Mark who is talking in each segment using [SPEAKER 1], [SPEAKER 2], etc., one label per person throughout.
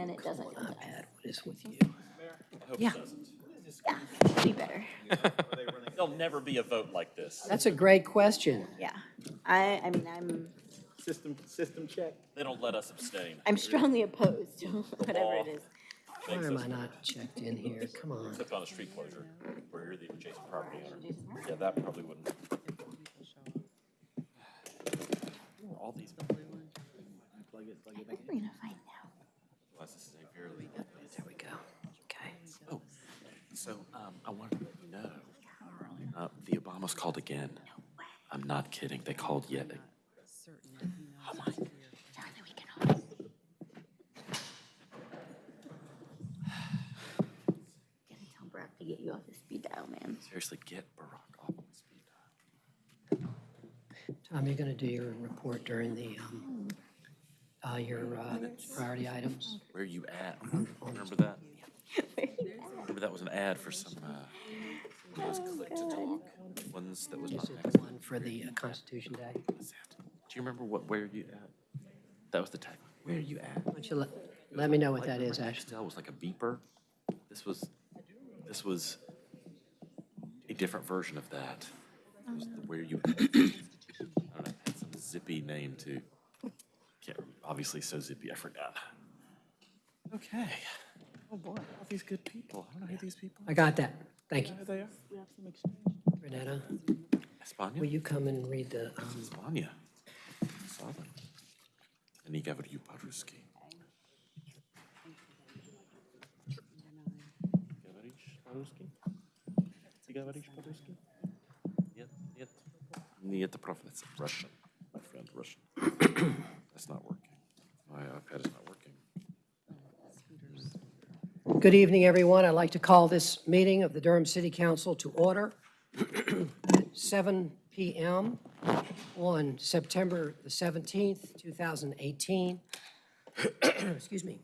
[SPEAKER 1] then it doesn't come to us.
[SPEAKER 2] iPad, what is with you?
[SPEAKER 1] Yeah, be better.
[SPEAKER 3] There'll never be a vote like this.
[SPEAKER 2] That's a great question.
[SPEAKER 1] Yeah. I, I mean, I'm,
[SPEAKER 4] System, system check.
[SPEAKER 3] They don't let us abstain.
[SPEAKER 1] I'm strongly opposed to whatever it is.
[SPEAKER 2] Why
[SPEAKER 3] Makes
[SPEAKER 2] am
[SPEAKER 3] us-
[SPEAKER 2] I not checked in here? Come on.
[SPEAKER 3] Except on a street closure, where you're the adjacent property owner. Yeah, that probably wouldn't. All these,
[SPEAKER 4] Plug it, plug it back
[SPEAKER 1] We're gonna find out.
[SPEAKER 3] this is a fairly.
[SPEAKER 2] There we go. Okay.
[SPEAKER 3] Oh, so, um, I wanted to let you know, uh, the Obamas called again. I'm not kidding, they called yet. Oh my,
[SPEAKER 1] Jonathan, we can all. Gotta tell Brock to get you off the speed dial, man.
[SPEAKER 3] seriously, get Barack off the speed dial.
[SPEAKER 2] Tom, you're going to do your report during the, um, uh, your uh, priority items?
[SPEAKER 3] Where you at? Remember that? Remember that was an ad for some, uh, those click to talk ones that was not
[SPEAKER 2] This is the one for the uh, Constitution Day.
[SPEAKER 3] What's that? Do you remember what, where you at? That was the tag. Where are you at?
[SPEAKER 2] don't you let, let me know what that is, Ashley?
[SPEAKER 3] Nextel was like a beeper. This was, this was a different version of that. It was the where you, at. I don't know, it had some zippy name too. Can't, obviously so zippy, I forgot. Okay. Oh boy, all these good people. I don't know who these people
[SPEAKER 2] I got that. Thank you.
[SPEAKER 3] are. They are.
[SPEAKER 4] We have some exchange.
[SPEAKER 2] Renetta,
[SPEAKER 3] Espana?
[SPEAKER 2] will you come and read the, um,
[SPEAKER 3] Espana. Saw them. And he gave it to you, Paruski. Говоришь по-русски? Ты говоришь по-русски? Нет, нет. Нет, это правда, it's Russian, my friend, Russian. That's not working. My iPad is not working.
[SPEAKER 2] Good evening, everyone. I'd like to call this meeting of the Durham City Council to order at 7 PM on September the 17th, 2018. Excuse me.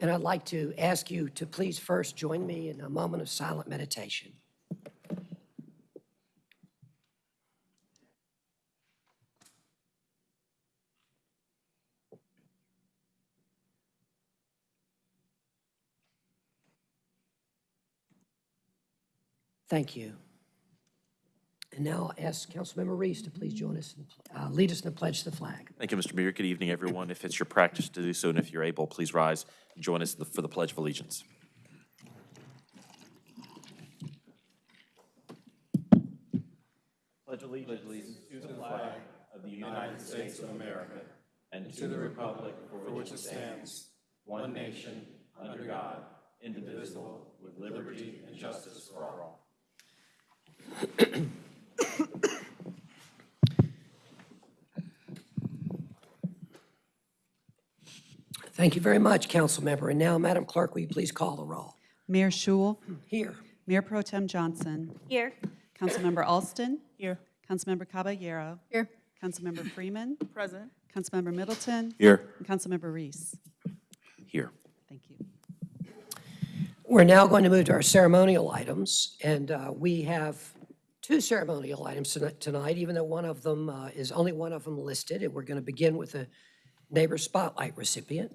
[SPEAKER 2] And I'd like to ask you to please first join me in a moment of silent meditation. Thank you. And now I'll ask Councilmember Reece to please join us, and uh, lead us in the pledge to the flag.
[SPEAKER 3] Thank you, Mr. Mayor. Good evening, everyone. If it's your practice to do so, and if you're able, please rise and join us for the Pledge of Allegiance. Pledge of allegiance to the flag of the United States of America and to the republic for which it stands, one nation, under God, indivisible, with liberty and justice for all.
[SPEAKER 2] Thank you very much, Council Member. And now, Madam Clerk, will you please call the roll?
[SPEAKER 5] Mayor Schewel,
[SPEAKER 2] Here.
[SPEAKER 5] Mayor Pro Tem Johnson,
[SPEAKER 1] Here.
[SPEAKER 5] Councilmember Alston. Here. Councilmember Caballero.
[SPEAKER 1] Here.
[SPEAKER 5] Councilmember Freeman.
[SPEAKER 1] Present.
[SPEAKER 5] Councilmember Middleton.
[SPEAKER 3] Here.
[SPEAKER 5] And Councilmember Reece.
[SPEAKER 3] Here.
[SPEAKER 5] Thank you.
[SPEAKER 2] We're now going to move to our ceremonial items, and uh, we have two ceremonial items tonight, even though one of them uh, is only one of them listed. And we're going to begin with the Neighbor Spotlight recipient.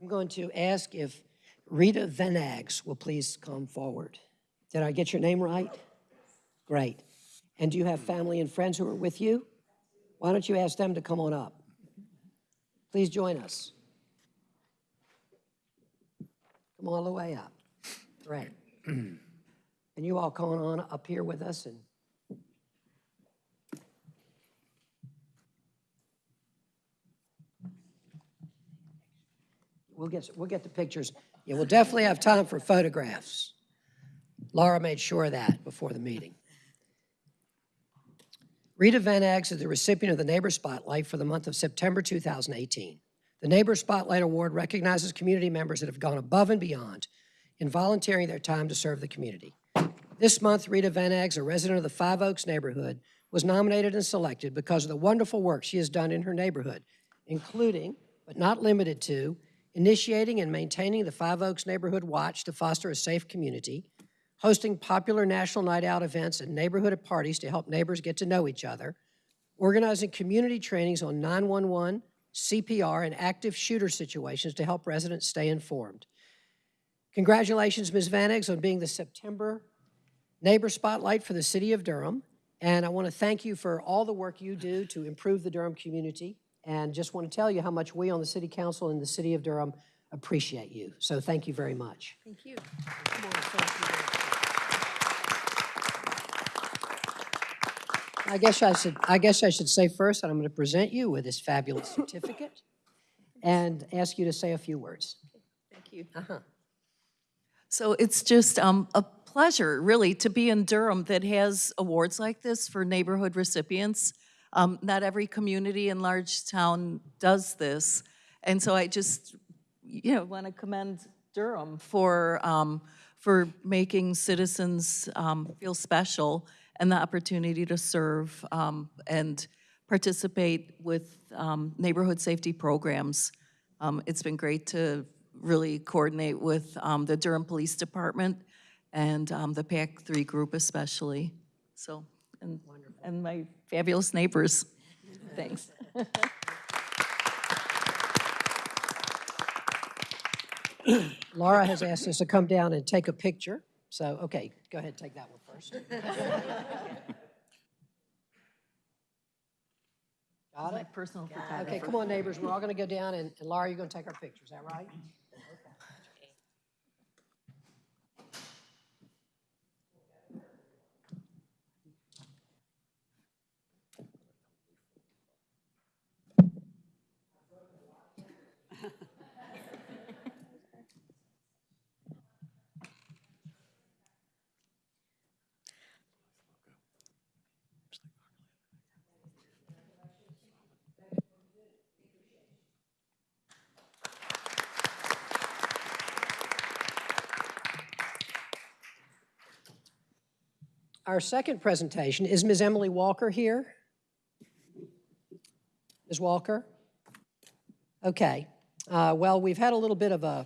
[SPEAKER 2] I'm going to ask if Rita Venags will please come forward. Did I get your name right? Great. And do you have family and friends who are with you? Why don't you ask them to come on up? Please join us. Come all the way up. Great. And you all come on up here with us and We'll get, we'll get the pictures. Yeah, we'll definitely have time for photographs. Laura made sure of that before the meeting. Rita Van Aggs is the recipient of the Neighbor Spotlight for the month of September 2018. The Neighbor Spotlight Award recognizes community members that have gone above and beyond in volunteering their time to serve the community. This month, Rita Van Aggs, a resident of the Five Oaks neighborhood, was nominated and selected because of the wonderful work she has done in her neighborhood, including, but not limited to, initiating and maintaining the Five Oaks Neighborhood Watch to foster a safe community, hosting popular national night out events and neighborhood parties to help neighbors get to know each other, organizing community trainings on 911, CPR, and active shooter situations to help residents stay informed. Congratulations, Ms. Van Eggs, on being the September Neighbor Spotlight for the City of Durham. And I want to thank you for all the work you do to improve the Durham community. And just want to tell you how much we on the City Council and the City of Durham appreciate you. So thank you very much.
[SPEAKER 1] Thank you.
[SPEAKER 2] I guess I should, I guess I should say first that I'm going to present you with this fabulous certificate and ask you to say a few words.
[SPEAKER 6] Thank you.
[SPEAKER 2] Uh-huh.
[SPEAKER 6] So it's just um, a pleasure, really, to be in Durham that has awards like this for neighborhood recipients. Um, Not every community in large town does this. And so I just, you know, want to commend Durham for, um, for making citizens um, feel special and the opportunity to serve um, and participate with um, neighborhood safety programs. Um, It's been great to really coordinate with um, the Durham Police Department and um, the PAC-3 group especially. So, and, and my fabulous neighbors. Thanks.
[SPEAKER 2] Laura has asked us to come down and take a picture. So, okay, go ahead, take that one first. Got
[SPEAKER 6] My
[SPEAKER 2] it?
[SPEAKER 6] personal
[SPEAKER 2] Okay,
[SPEAKER 6] photographer.
[SPEAKER 2] come on, neighbors, we're all going to go down, and and Laura, you're going to take our pictures, is that right? Our second presentation, is Ms. Emily Walker here? Ms. Walker? Okay. Uh, Well, we've had a little bit of a,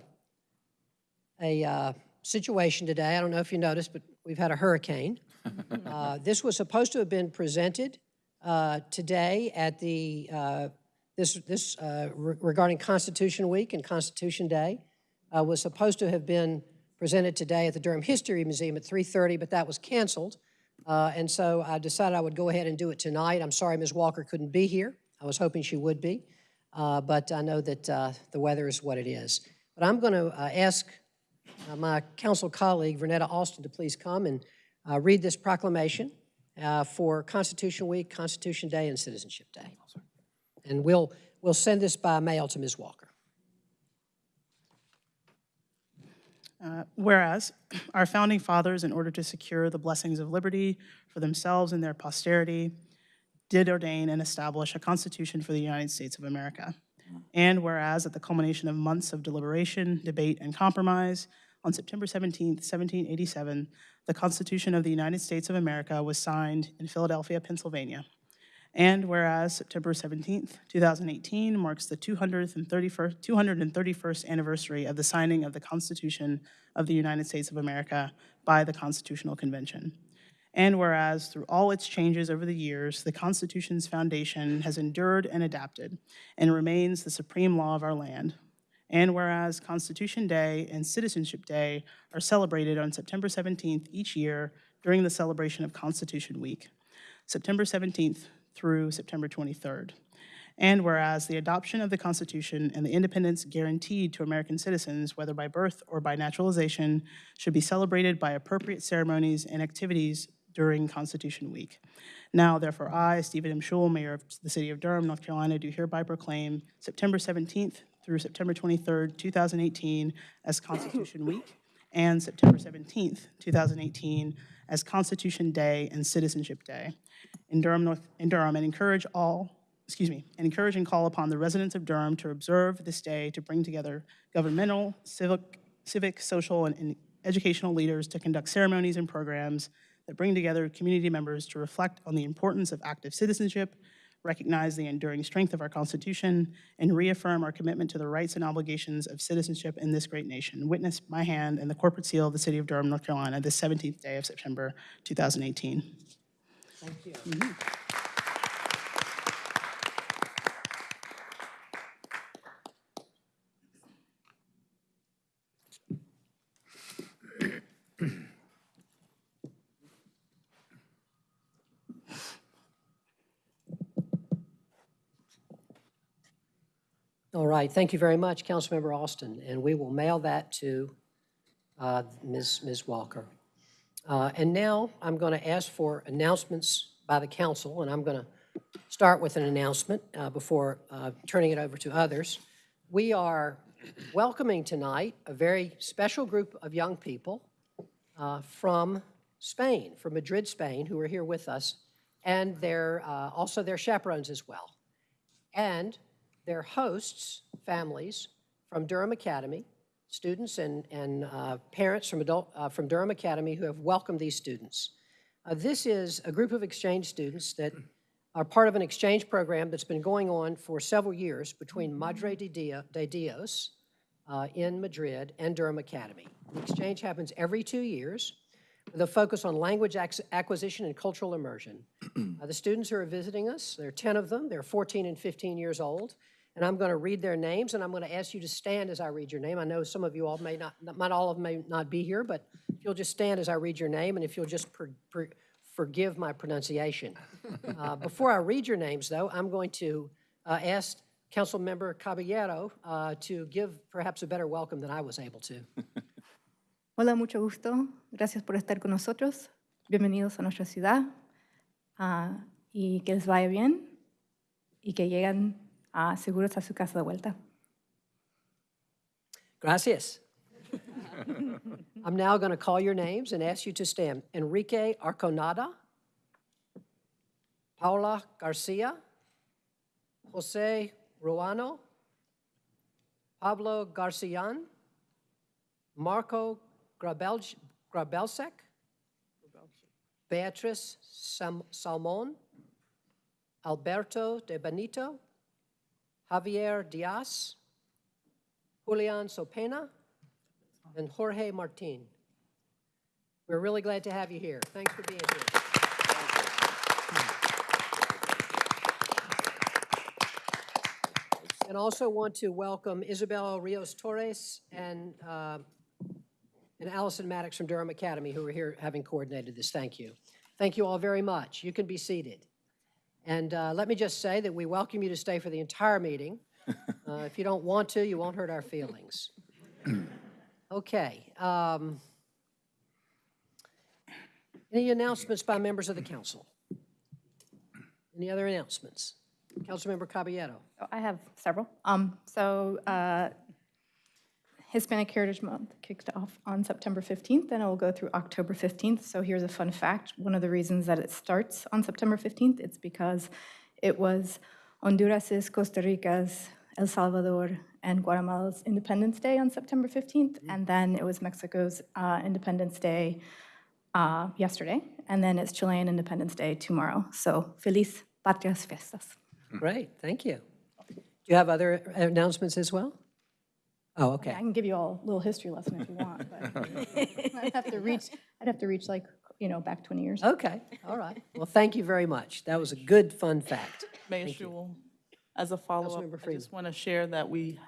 [SPEAKER 2] a uh, situation today. I don't know if you noticed, but we've had a hurricane. Uh, This was supposed to have been presented uh, today at the, uh, this, this uh, re- regarding Constitution Week and Constitution Day, uh, was supposed to have been presented today at the Durham History Museum at 3:30, but that was canceled. Uh, And so I decided I would go ahead and do it tonight. I'm sorry Ms. Walker couldn't be here. I was hoping she would be, uh, but I know that uh, the weather is what it is. But I'm going to ask uh, my council colleague, Vernetta Alston, to please come and uh, read this proclamation uh, for Constitution Week, Constitution Day, and Citizenship Day. And we'll, we'll send this by mail to Ms. Walker.
[SPEAKER 7] Uh, Whereas, our founding fathers, in order to secure the blessings of liberty for themselves and their posterity, did ordain and establish a Constitution for the United States of America. And whereas, at the culmination of months of deliberation, debate, and compromise, on September 17, 1787, the Constitution of the United States of America was signed in Philadelphia, Pennsylvania. And whereas September 17th, 2018 marks the 231st 231st anniversary of the signing of the Constitution of the United States of America by the Constitutional Convention. And whereas through all its changes over the years, the Constitution's foundation has endured and adapted and remains the supreme law of our land. And whereas Constitution Day and Citizenship Day are celebrated on September 17th each year during the celebration of Constitution Week. September 17th through September 23rd. And whereas the adoption of the Constitution and the independence guaranteed to American citizens, whether by birth or by naturalization, should be celebrated by appropriate ceremonies and activities during Constitution Week. Now, therefore, I, Stephen M. Schewel, Mayor of the City of Durham, North Carolina, do hereby proclaim September 17th through September 23rd, 2018 as Constitution Week, and September 17th, 2018 as Constitution Day and Citizenship Day. In Durham, North, in Durham, and encourage all, excuse me, and encourage and call upon the residents of Durham to observe this day to bring together governmental, civic, civic, social, and, and educational leaders to conduct ceremonies and programs that bring together community members to reflect on the importance of active citizenship, recognize the enduring strength of our Constitution, and reaffirm our commitment to the rights and obligations of citizenship in this great nation. Witness my hand and the corporate seal of the City of Durham, North Carolina, the 17th day of September 2018.
[SPEAKER 2] All right, thank you very much, Councilmember Alston, and we will mail that to uh, Ms. Ms. Walker. Uh, And now I'm going to ask for announcements by the council, and I'm going to start with an announcement uh, before uh, turning it over to others. We are welcoming tonight a very special group of young people uh, from Spain, from Madrid, Spain, who are here with us, and they're uh, also their chaperones as well. And their hosts, families from Durham Academy, students and, and uh, parents from adult, uh, from Durham Academy who have welcomed these students. Uh, This is a group of exchange students that are part of an exchange program that's been going on for several years between Madre de de Dios uh, in Madrid and Durham Academy. The exchange happens every two years with a focus on language acquisition and cultural immersion. Uh, The students who are visiting us, there are 10 of them, they're 14 and 15 years old, and I'm going to read their names, and I'm going to ask you to stand as I read your name. I know some of you all may not, not all of them may not be here, but if you'll just stand as I read your name, and if you'll just per- per- forgive my pronunciation. Uh, Before I read your names, though, I'm going to uh, ask Councilmember Caballero uh, to give perhaps a better welcome than I was able to.
[SPEAKER 8] Hola, mucho gusto. Gracias por estar con nosotros. Bienvenidos a nuestra ciudad. Ah, y que les vaya bien y que lleguen ah, seguros a su casa de vuelta.
[SPEAKER 2] Gracias. I'm now going to call your names and ask you to stand. Enrique Arconada, Paula Garcia, Jose Ruano, Pablo Garcian, Marco Grabel- Grabelsek, Beatrice Sam- Salmon, Alberto de Benito, Javier Diaz, Julian Sopena, and Jorge Martin. We're really glad to have you here. Thanks for being here. And also want to welcome Isabel Rios Torres and, uh, and Allison Maddox from Durham Academy, who are here having coordinated this. Thank you. Thank you all very much. You can be seated. And uh, let me just say that we welcome you to stay for the entire meeting. Uh, If you don't want to, you won't hurt our feelings. Okay. um, Any announcements by members of the council? Any other announcements? Councilmember Caballero.
[SPEAKER 8] Oh, I have several. Um, so uh, Hispanic Heritage Month kicked off on September 15th, and it will go through October 15th. So here's a fun fact. One of the reasons that it starts on September 15th, it's because it was Honduras's, Costa Rica's, El Salvador, and Guatemala's Independence Day on September 15th, and then it was Mexico's uh, Independence Day uh, yesterday, and then it's Chilean Independence Day tomorrow. So feliz patrias fiestas.
[SPEAKER 2] Great, thank you. Do you have other announcements as well? Oh, okay.
[SPEAKER 8] I can give you all a little history lesson if you want, but I'd have to reach, I'd have to reach like, you know, back 20 years.
[SPEAKER 2] Okay, all right. Well, thank you very much. That was a good, fun fact.
[SPEAKER 9] Mayor Schewel, as a follow-up,
[SPEAKER 2] Councilmember
[SPEAKER 9] I
[SPEAKER 2] Freeman.
[SPEAKER 9] just want to share that we,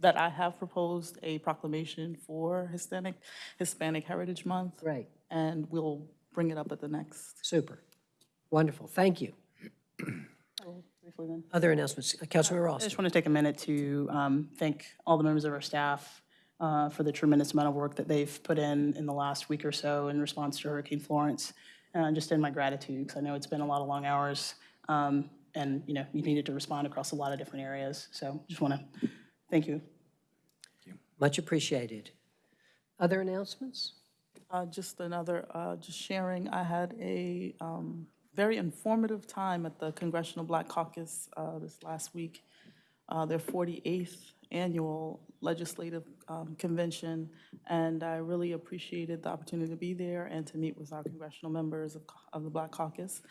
[SPEAKER 9] that I have proposed a proclamation for Hispanic, Hispanic Heritage Month.
[SPEAKER 2] Great,
[SPEAKER 9] And we'll bring it up at the next.
[SPEAKER 2] super. Wonderful, thank you. Oh.
[SPEAKER 9] Briefly then.
[SPEAKER 2] Other announcements? Councilmember
[SPEAKER 7] Ross.
[SPEAKER 2] I
[SPEAKER 7] just want to take a minute to um, thank all the members of our staff uh, for the tremendous amount of work that they've put in in the last week or so in response to Hurricane Florence. And just in my gratitude, because I know it's been a lot of long hours, um, and, you know, you needed to respond across a lot of different areas. So just want to thank you. Thank you.
[SPEAKER 2] Much appreciated. Other announcements?
[SPEAKER 9] Uh, Just another, uh, just sharing, I had a um, very informative time at the Congressional Black Caucus uh, this last week, uh, their 48th annual legislative um, convention, and I really appreciated the opportunity to be there and to meet with our congressional members of of the Black Caucus.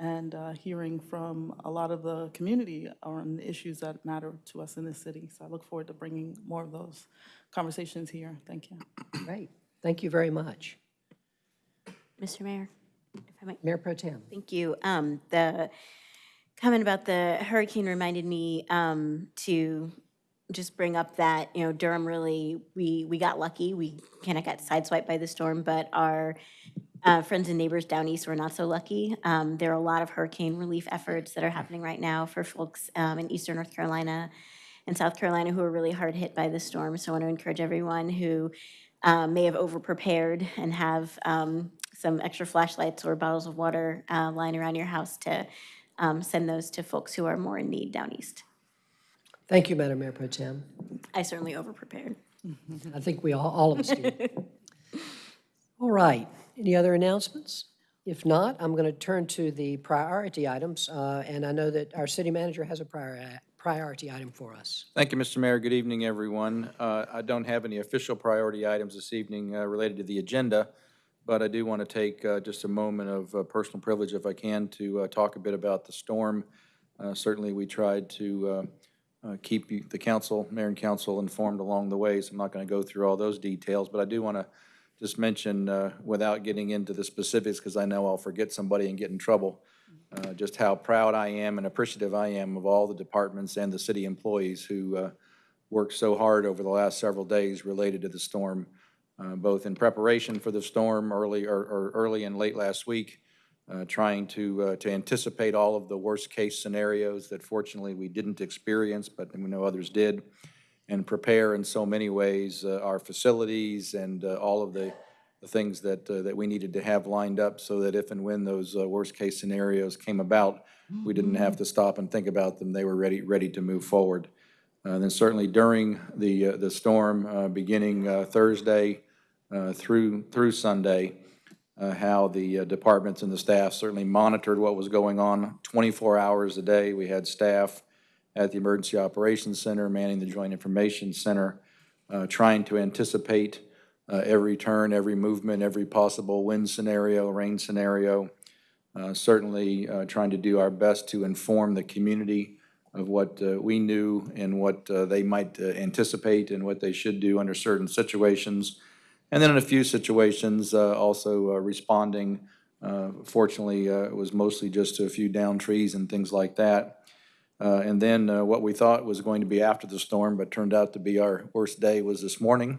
[SPEAKER 9] and uh, hearing from a lot of the community on the issues that matter to us in this city. So I look forward to bringing more of those conversations here. Thank you.
[SPEAKER 2] Great. Thank you very much.
[SPEAKER 1] Mr. Mayor, if I might,
[SPEAKER 2] Mayor Pro Tem.
[SPEAKER 1] thank you. Um, the comment about the hurricane reminded me, um, to just bring up that, you know, Durham really, we, we got lucky. We kind of got sideswiped by the storm, but our uh, friends and neighbors down east were not so lucky. Um, There are a lot of hurricane relief efforts that are happening right now for folks um, in eastern North Carolina and South Carolina who are really hard hit by the storm. So I want to encourage everyone who um, may have over-prepared and have um, some extra flashlights or bottles of water uh, lying around your house to um, send those to folks who are more in need down east.
[SPEAKER 2] Thank you, Madam Mayor Pro Tem.
[SPEAKER 1] I certainly over-prepared.
[SPEAKER 2] I think we all, all of us do. All right, any other announcements? If not, I'm going to turn to the priority items, uh, and I know that our city manager has a prior- priority item for us.
[SPEAKER 10] Thank you, Mr. Mayor. Good evening, everyone. Uh, I don't have any official priority items this evening uh, related to the agenda, but I do want to take uh, just a moment of uh, personal privilege, if I can, to uh, talk a bit about the storm. Uh, Certainly, we tried to uh, uh, keep the council, mayor and council informed along the way, so I'm not going to go through all those details, but I do want to just mention, without getting into the specifics, because I know I'll forget somebody and get in trouble, just how proud I am and appreciative I am of all the departments and the city employees who worked so hard over the last several days related to the storm, uh, both in preparation for the storm early, or, or early and late last week, uh, trying to, uh, to anticipate all of the worst-case scenarios that fortunately we didn't experience, but we know others did, and prepare in so many ways uh, our facilities and uh, all of the, the things that, that we needed to have lined up so that if and when those uh, worst-case scenarios came about, we didn't have to stop and think about them. They were ready, ready to move forward. Uh, Then certainly during the, uh, the storm, uh, beginning Thursday through, through Sunday, uh, how the uh, departments and the staff certainly monitored what was going on 24 hours a day. We had staff at the Emergency Operations Center, manning the Joint Information Center, uh, trying to anticipate uh, every turn, every movement, every possible wind scenario, rain scenario. Uh, Certainly uh, trying to do our best to inform the community of what uh, we knew and what uh, they might uh, anticipate and what they should do under certain situations. And then in a few situations, uh, also uh, responding, uh, fortunately, uh, it was mostly just a few down trees and things like that. Uh, And then what we thought was going to be after the storm, but turned out to be our worst day, was this morning.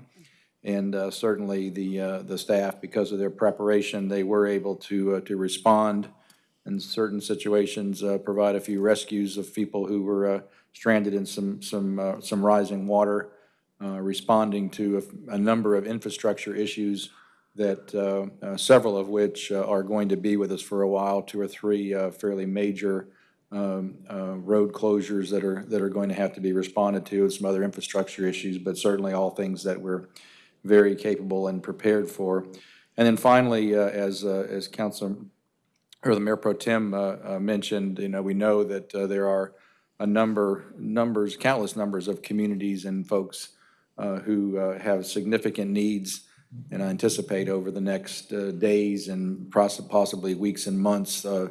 [SPEAKER 10] And certainly the, the staff, because of their preparation, they were able to, to respond in certain situations, provide a few rescues of people who were stranded in some, some, some rising water, uh, responding to a, a number of infrastructure issues that, uh, uh, several of which are going to be with us for a while, two or three fairly major um, road closures that are, that are going to have to be responded to, and some other infrastructure issues, but certainly all things that we're very capable and prepared for. And then finally, uh, as, uh, as Council, or the Mayor Pro Tem uh, mentioned, you know, we know that there are a number, numbers, countless numbers of communities and folks uh, who uh, have significant needs, and I anticipate over the next uh, days and possibly weeks and months, uh,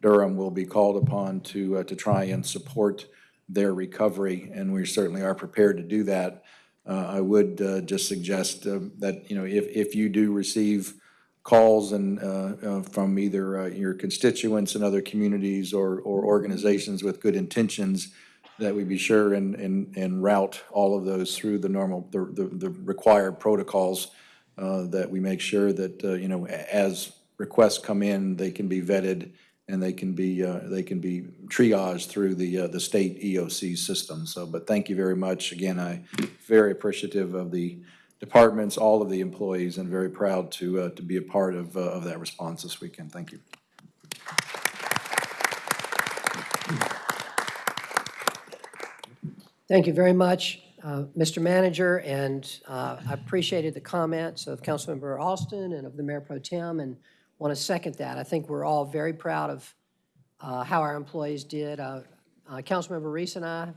[SPEAKER 10] Durham will be called upon to, uh, to try and support their recovery, and we certainly are prepared to do that. Uh, I would just suggest that, you know, if, if you do receive calls and, from either your constituents in other communities or, or organizations with good intentions, that we be sure and, and, and route all of those through the normal, the, the, the required protocols, uh, that we make sure that, uh, you know, as requests come in, they can be vetted and they can be, uh, they can be triaged through the, uh, the state EOC system. So, but thank you very much. Again, I very appreciative of the departments, all of the employees, and very proud to, uh, to be a part of, uh, of that response this weekend. Thank you.
[SPEAKER 2] Thank you very much, uh, Mr. Manager, and uh, I appreciated the comments of Councilmember Alston and of the Mayor Pro Tem, and want to second that. I think we're all very proud of uh, how our employees did. Uh, uh, Councilmember Reece and I,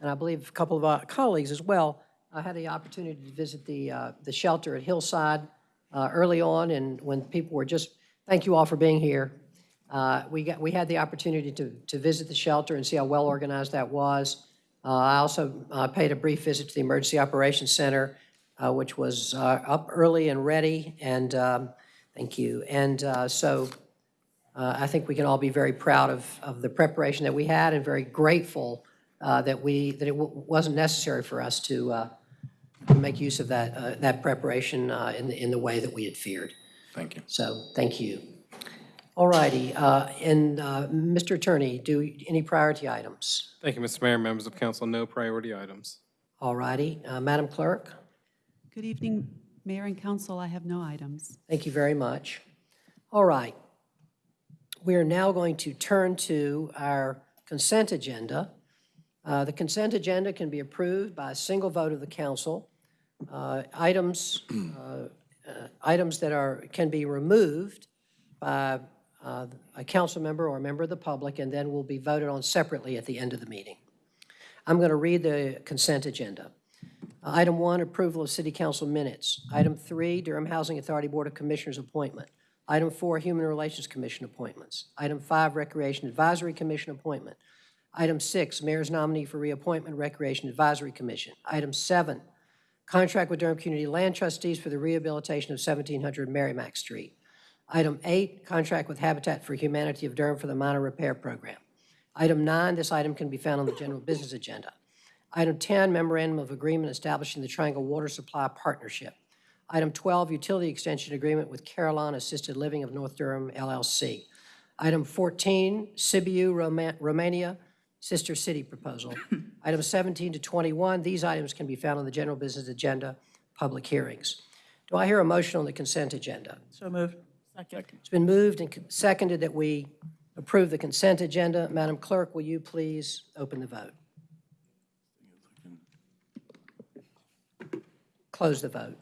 [SPEAKER 2] and I believe a couple of our colleagues as well, I had the opportunity to visit the, uh, the shelter at Hillside uh, early on, and when people were just, thank you all for being here. Uh, We got, we had the opportunity to, to visit the shelter and see how well-organized that was. Uh, I also uh, paid a brief visit to the Emergency Operations Center, uh, which was uh, up early and ready, and, um, thank you. And uh, so uh, I think we can all be very proud of, of the preparation that we had and very grateful uh, that we, that it wa- wasn't necessary for us to uh, make use of that, uh, that preparation uh, in, the in the way that we had feared.
[SPEAKER 10] Thank you.
[SPEAKER 2] So, thank you. All righty, uh, and uh, Mr. Attorney, do, any priority items?
[SPEAKER 11] Thank you, Mr. Mayor, members of council, no priority items.
[SPEAKER 2] All righty, uh, Madam Clerk,
[SPEAKER 5] Good evening, Mayor and Council. I have no items.
[SPEAKER 2] thank you very much. All right. We are now going to turn to our consent agenda. Uh, The consent agenda can be approved by a single vote of the council. Uh, Items, uh, uh, items that are, can be removed by uh, a council member or a member of the public, and then will be voted on separately at the end of the meeting. I'm going to read the consent agenda. Uh, Item one, approval of city council minutes. Item three, Durham Housing Authority Board of Commissioners appointment. Item four, Human Relations Commission appointments. Item five, Recreation Advisory Commission appointment. Item six, mayor's nominee for reappointment, Recreation Advisory Commission. Item seven, contract with Durham Community Land Trustees for the rehabilitation of 1700 Merrimack Street. Item eight, contract with Habitat for Humanity of Durham for the minor repair program. Item nine, this item can be found on the general business agenda. Item 10, memorandum of agreement establishing the Triangle Water Supply Partnership. Item 12, utility extension agreement with Carolina Assisted Living of North Durham LLC. Item 14, Sibiu, Roma- Romania, Sister City Proposal. Item 17 to 21, these items can be found on the general business agenda, public hearings. Do I hear a motion on the consent agenda?
[SPEAKER 7] So moved. Second.
[SPEAKER 2] It's been moved and seconded that we approve the consent agenda. Madam Clerk, will you please open the vote? Close the vote.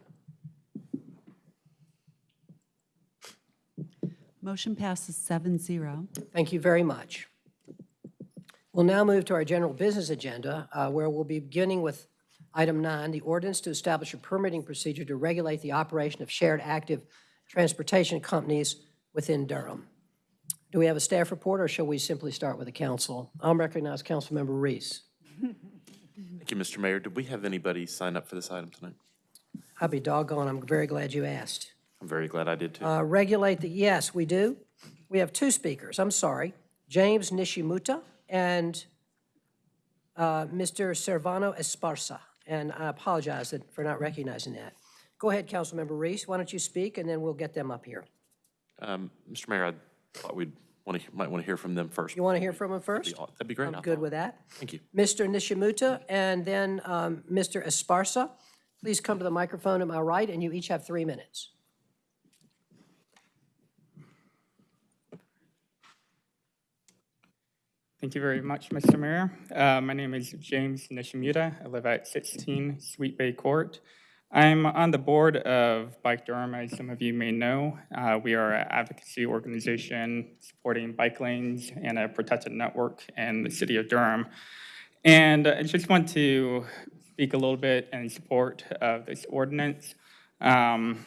[SPEAKER 5] Motion passes 7-0.
[SPEAKER 2] Thank you very much. We'll now move to our general business agenda, uh, where we'll be beginning with item nine, the ordinance to establish a permitting procedure to regulate the operation of shared active transportation companies within Durham. Do we have a staff report, or shall we simply start with the council? I'll recognize Councilmember Reece.
[SPEAKER 3] Thank you, Mr. Mayor. Did we have anybody sign up for this item tonight?
[SPEAKER 2] I'll be doggone, I'm very glad you asked.
[SPEAKER 3] I'm very glad I did too.
[SPEAKER 2] Uh, Regulate the, yes, we do. We have two speakers, I'm sorry. James Nishimuta and uh, Mr. Servando Esparza. And I apologize for not recognizing that. Go ahead, Councilmember Reece, why don't you speak, and then we'll get them up here.
[SPEAKER 3] Um, Mr. Mayor, I thought we'd want to, might want to hear from them first.
[SPEAKER 2] You want to hear from them first?
[SPEAKER 3] That'd be That'd be great. I
[SPEAKER 2] I'm good
[SPEAKER 3] thought.
[SPEAKER 2] with that.
[SPEAKER 3] Thank you.
[SPEAKER 2] Mr. Nishimuta and then um, Mr. Esparza, please come to the microphone at my right, and you each have three minutes.
[SPEAKER 12] Thank you very much, Mr. Mayor. Uh, My name is James Nishimuta. I live at 16 Sweet Bay Court. I'm on the board of Bike Durham, as some of you may know. Uh, We are an advocacy organization supporting bike lanes and a protected network in the city of Durham. And I just want to speak a little bit in support of this ordinance. Um,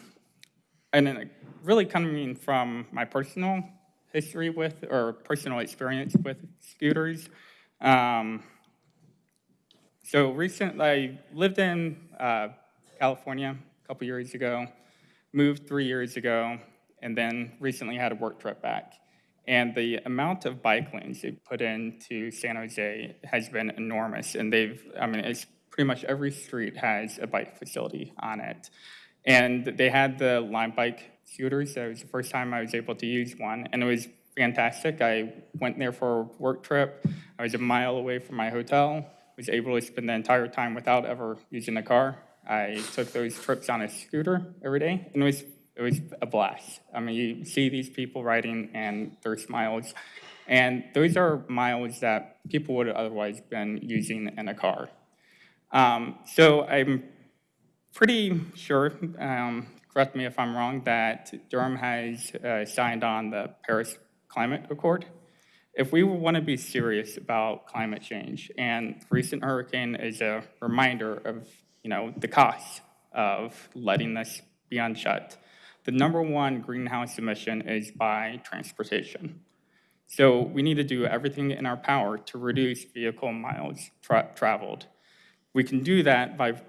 [SPEAKER 12] and then really coming from my personal history with, or personal experience with scooters. Um, so recently, I lived in uh, California a couple years ago, moved three years ago, and then recently had a work trip back. And the amount of bike lanes they put into San Jose has been enormous. And they've, I mean, it's pretty much every street has a bike facility on it. And they had the Lime Bike scooters. That was the first time I was able to use one, and it was fantastic. I went there for a work trip. I was a mile away from my hotel. Was able to spend the entire time without ever using a car. I took those trips on a scooter every day, and it was it was a blast. I mean, you see these people riding and their smiles, and those are miles that people would have otherwise been using in a car. Um, so I'm pretty sure, um, correct me if I'm wrong, that Durham has uh, signed on the Paris Climate Accord. If we want to be serious about climate change, and recent hurricane is a reminder of, you know, the cost of letting this be unshut, the number one greenhouse emission is by transportation. So we need to do everything in our power to reduce vehicle miles tra- traveled. We can do that by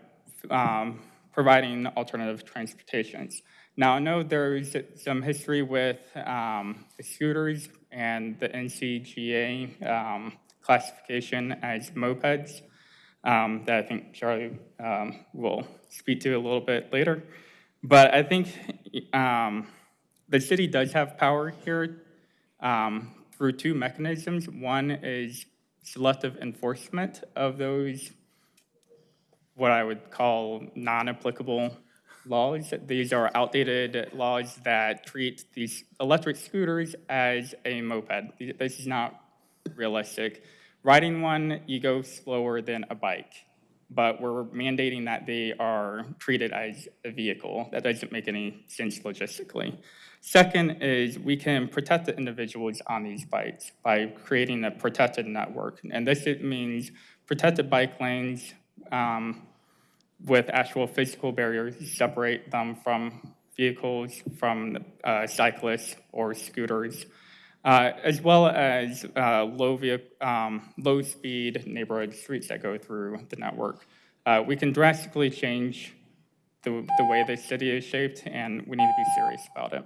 [SPEAKER 12] um, providing alternative transportations. Now, I know there's some history with um, the scooters and the NCGA um, classification as mopeds um, that I think Charlie um, will speak to a little bit later. But I think um, the city does have power here um, through two mechanisms. One is selective enforcement of those, what I would call non-applicable laws. These are outdated laws that treat these electric scooters as a moped. This is not realistic. Riding one, you go slower than a bike, but we're mandating that they are treated as a vehicle. That doesn't make any sense logistically. Second is we can protect the individuals on these bikes by creating a protected network. And this means protected bike lanes um, with actual physical barriers separate them from vehicles, from uh, cyclists or scooters, uh, as well as uh, low, vehi- um, low-speed neighborhood streets that go through the network. Uh, We can drastically change the, the way the city is shaped, and we need to be serious about it.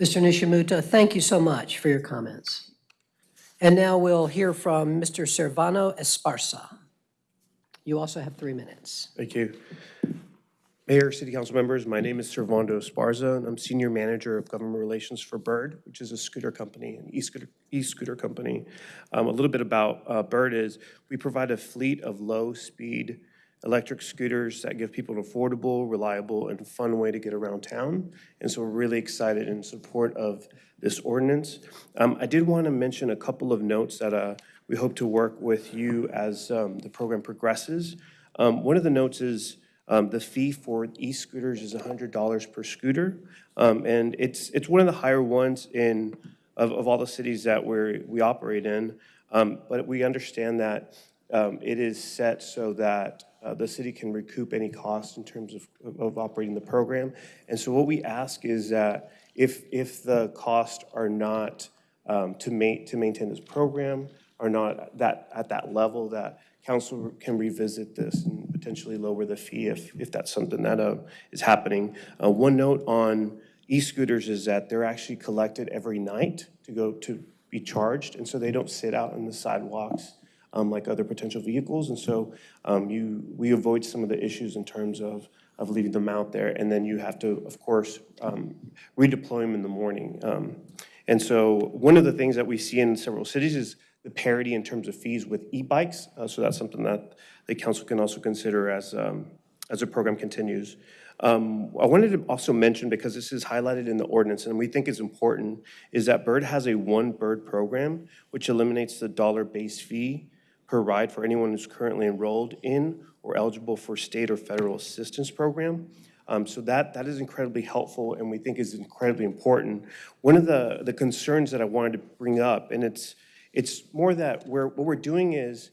[SPEAKER 2] Mr. Nishimuta, thank you so much for your comments. And now we'll hear from Mr. Servando Esparza. You also have three minutes.
[SPEAKER 13] Thank you. Mayor, City Council members, my name is Servando Esparza, and I'm Senior Manager of Government Relations for Bird, which is a scooter company, an e-scooter, e-scooter company. Um, a little bit about uh, Bird is we provide a fleet of low-speed electric scooters that give people an affordable, reliable, and fun way to get around town. And so we're really excited in support of this ordinance. Um, I did want to mention a couple of notes that uh, we hope to work with you as um, the program progresses. Um, One of the notes is um, the fee for e-scooters is $100 per scooter. Um, And it's, it's one of the higher ones in, of, of all the cities that we're, we operate in. Um, But we understand that um, it is set so that uh, the city can recoup any cost in terms of, of operating the program. And so what we ask is that if, if the costs are not um, to ma, to maintain this program, are not that, at that level, that council can revisit this and potentially lower the fee if, if that's something that uh, is happening. Uh, One note on e-scooters is that they're actually collected every night to go to be charged, and so they don't sit out on the sidewalks um, like other potential vehicles. And so um, you, we avoid some of the issues in terms of, of leaving them out there. And then you have to, of course, um, redeploy them in the morning. Um, And so one of the things that we see in several cities is the parity in terms of fees with e-bikes. Uh, So that's something that the council can also consider as, um, as the program continues. Um, I wanted to also mention, because this is highlighted in the ordinance, and we think is important, is that Bird has a One Bird program, which eliminates the dollar-based fee per ride for anyone who's currently enrolled in or eligible for state or federal assistance program. Um, So that, that is incredibly helpful and we think is incredibly important. One of the, the concerns that I wanted to bring up, and it's, it's more that we're, what we're doing is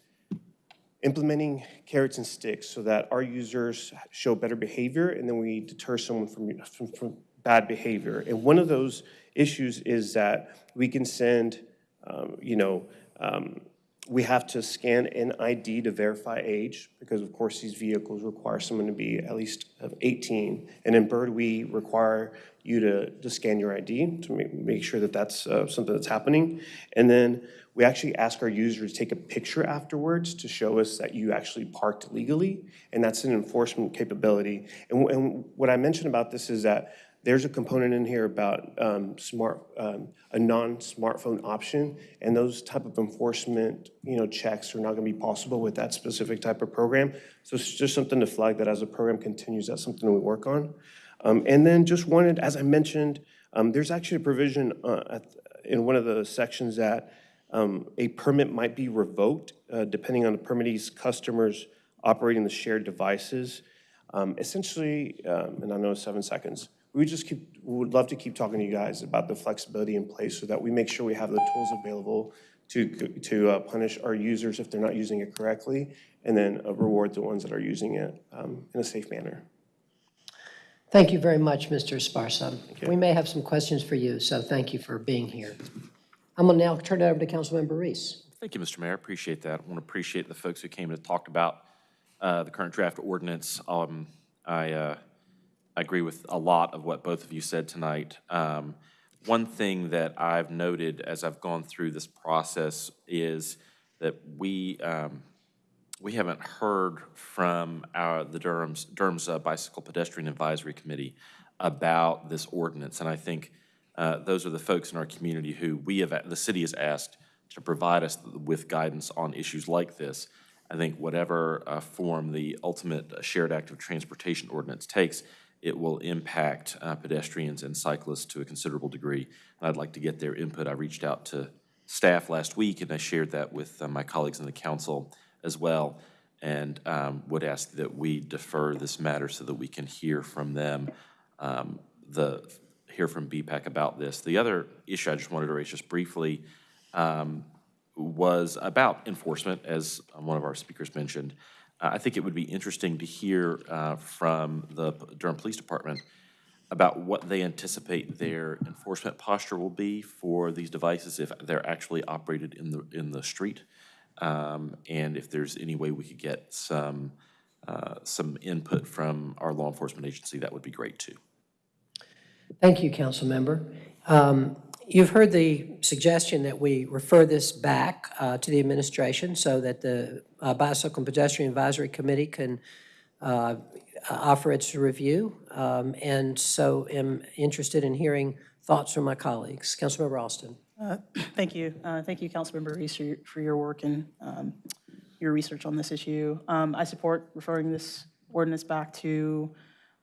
[SPEAKER 13] implementing carrots and sticks so that our users show better behavior and then we deter someone from, from, from bad behavior. And one of those issues is that we can send, um, you know, um, we have to scan an ID to verify age, because of course these vehicles require someone to be at least of 18. And in Bird, we require you to, to scan your ID to make, make sure that that's uh, something that's happening. And then we actually ask our users to take a picture afterwards to show us that you actually parked legally, and that's an enforcement capability. And, and what I mentioned about this is that there's a component in here about um, smart, um, a non-smartphone option, and those type of enforcement, you know, checks are not going to be possible with that specific type of program. So it's just something to flag that as the program continues, that's something we work on. Um, And then just wanted, as I mentioned, um, there's actually a provision uh, in one of the sections that um, a permit might be revoked uh, depending on the permittee's customers operating the shared devices. Um, Essentially, um, and I know seven seconds, we just keep, would love to keep talking to you guys about the flexibility in place so that we make sure we have the tools available to, to uh, punish our users if they're not using it correctly, and then uh, reward the ones that are using it um, in a safe manner.
[SPEAKER 2] Thank you very much, Mr. Esparza. We may have some questions for you, so thank you for being here. I'm going to now turn it over to Councilmember Reece.
[SPEAKER 3] Thank you, Mr. Mayor. I appreciate that. I want to appreciate the folks who came and talked about uh, the current draft ordinance. Um, I uh, I agree with a lot of what both of you said tonight. Um, One thing that I've noted as I've gone through this process is that we, um, we haven't heard from our, the Durham's, Durham's uh, Bicycle Pedestrian Advisory Committee about this ordinance. And I think uh, those are the folks in our community who we have, the city has asked to provide us with guidance on issues like this. I think whatever uh, form the ultimate uh, shared active transportation ordinance takes, it will impact uh, pedestrians and cyclists to a considerable degree. And I'd like to get their input. I reached out to staff last week, and I shared that with uh, my colleagues in the council as well, and um, would ask that we defer this matter so that we can hear from them, um, the, hear from BPAC about this. The other issue I just wanted to raise just briefly um, was about enforcement, as one of our speakers mentioned. Uh, I think it would be interesting to hear uh, from the Durham Police Department about what they anticipate their enforcement posture will be for these devices if they're actually operated in the, in the street. Um, And if there's any way we could get some, uh, some input from our law enforcement agency, that would be great too.
[SPEAKER 2] Thank you, Councilmember. Um, You've heard the suggestion that we refer this back uh, to the administration so that the uh, Bicycle and Pedestrian Advisory Committee can uh, offer its review. Um, And so am interested in hearing thoughts from my colleagues. Councilmember Alston.
[SPEAKER 7] Uh, Thank you. Uh, Thank you, Councilmember Reece, for your- for your work and um, your research on this issue. Um, I support referring this ordinance back to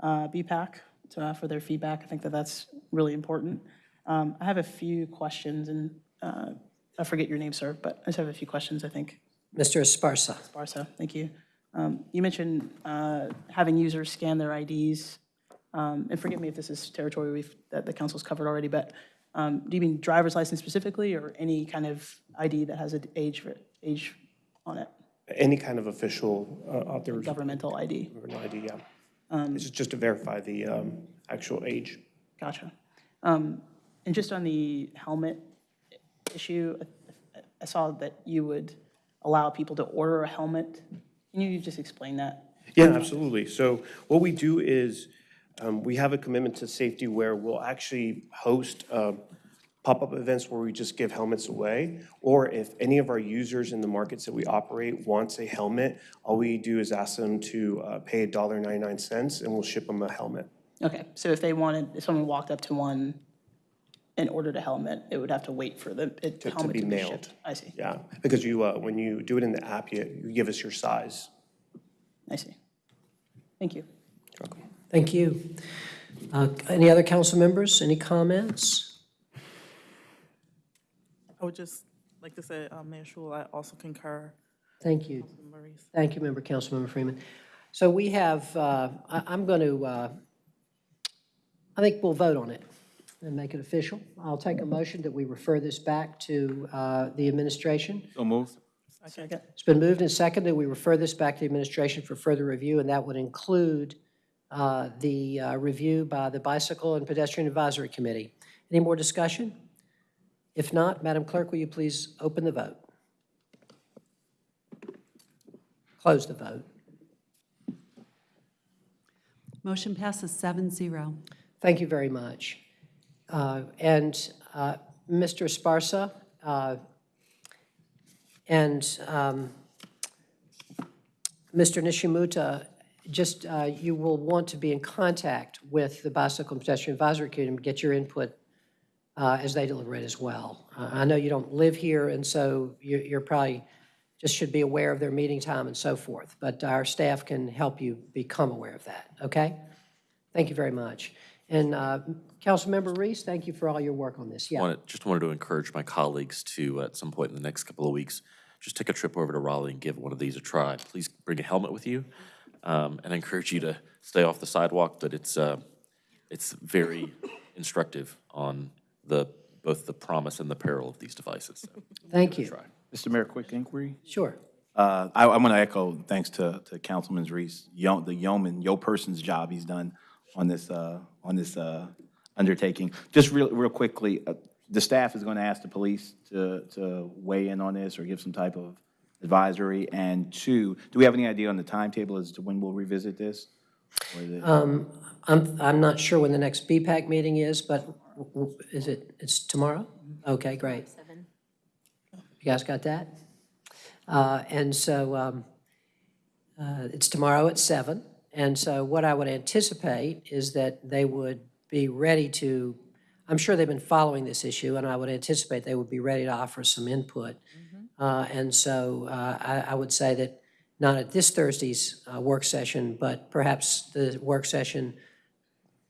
[SPEAKER 7] uh, BPAC to, uh, for their feedback. I think that that's really important. Um, I have a few questions, and uh, I forget your name, sir, but I just have a few questions, I think.
[SPEAKER 2] Mr. Esparza.
[SPEAKER 7] Barca, thank you. Um, You mentioned uh, having users scan their IDs, um, and forgive me if this is territory we've- that the council's covered already, but um, do you mean driver's license specifically, or any kind of ID that has an age, for- age on it,
[SPEAKER 13] Any kind of official uh, authorization
[SPEAKER 7] governmental ID?
[SPEAKER 13] an ID, yeah. It's just to verify the um, actual age.
[SPEAKER 7] Gotcha. Um, And just on the helmet issue, I- I saw that you would allow people to order a helmet. Can you just explain that?
[SPEAKER 13] Yeah, absolutely. So what we do is, um, we have a commitment to safety where we'll actually host um, pop-up events where we just give helmets away. Or if any of our users in the markets that we operate wants a helmet, all we do is ask them to uh, pay $1.99 and we'll ship them a helmet.
[SPEAKER 7] Okay, so if they wanted, if someone walked up to one and ordered a helmet, it would have to wait for the it-
[SPEAKER 13] To- to
[SPEAKER 7] helmet
[SPEAKER 13] be
[SPEAKER 7] to be
[SPEAKER 13] mailed.
[SPEAKER 7] shipped? I see,
[SPEAKER 13] Yeah, because you, uh, when you do it in the app, you, you give us your size.
[SPEAKER 7] I see. Thank you.
[SPEAKER 2] Thank you. Uh, Any other council members? Any comments?
[SPEAKER 9] I would just like to say, uh, Mayor Schewel, I also concur.
[SPEAKER 2] Thank you. Thank you, Member, Councilmember Freeman. So we have, uh, I- I'm going to, I think we'll vote on it and make it official. I'll take a motion that we refer this back to uh, the administration.
[SPEAKER 11] So moved.
[SPEAKER 7] Second.
[SPEAKER 2] It's been moved and seconded. We refer this back to the administration for further review, and that would include uh, the uh, review by the Bicycle and Pedestrian Advisory Committee. Any more discussion? If not, Madam Clerk, will you please open the vote? Close the vote.
[SPEAKER 5] Motion passes seven zero.
[SPEAKER 2] Thank you very much. Uh, And uh, Mr. Esparza, uh, and um, Mr. Nishimuta, just, uh, you will want to be in contact with the Bicycle and Pedestrian Advisory Committee and get your input uh, as they deliberate as well. Uh, I know you don't live here, and so you- you're probably, just should be aware of their meeting time and so forth, but our staff can help you become aware of that, okay? Thank you very much. And uh, Councilmember Reece, thank you for all your work on this. Yeah,
[SPEAKER 3] Wanted, just wanted to encourage my colleagues to, at some point in the next couple of weeks, just take a trip over to Raleigh and give one of these a try. Please bring a helmet with you, um, and I encourage you to stay off the sidewalk, but it's, uh, it's very instructive on the, both the promise and the peril of these devices. So,
[SPEAKER 2] thank you.
[SPEAKER 3] Try.
[SPEAKER 4] Mr. Mayor, quick inquiry.
[SPEAKER 2] Sure.
[SPEAKER 4] Uh, I, I want to echo thanks to, to Councilman Reece, yo, the yeoman, yo person's job he's done on this, uh, on this, uh, undertaking. Just real, real quickly, uh, the staff is going to ask the police to, to weigh in on this or give some type of advisory? And two, do we have any idea on the timetable as to when we'll revisit this? Or is it-
[SPEAKER 2] Um, I'm, I'm not sure when the next BPAC meeting is, but w- w- is it, it's tomorrow? Okay, great.
[SPEAKER 1] Seven.
[SPEAKER 2] You guys got that? Uh, And so um, uh, it's tomorrow at seven. And so what I would anticipate is that they would be ready to, I'm sure they've been following this issue, and I would anticipate they would be ready to offer some input. Uh, And so uh, I, I would say that not at this Thursday's uh, work session, but perhaps the work session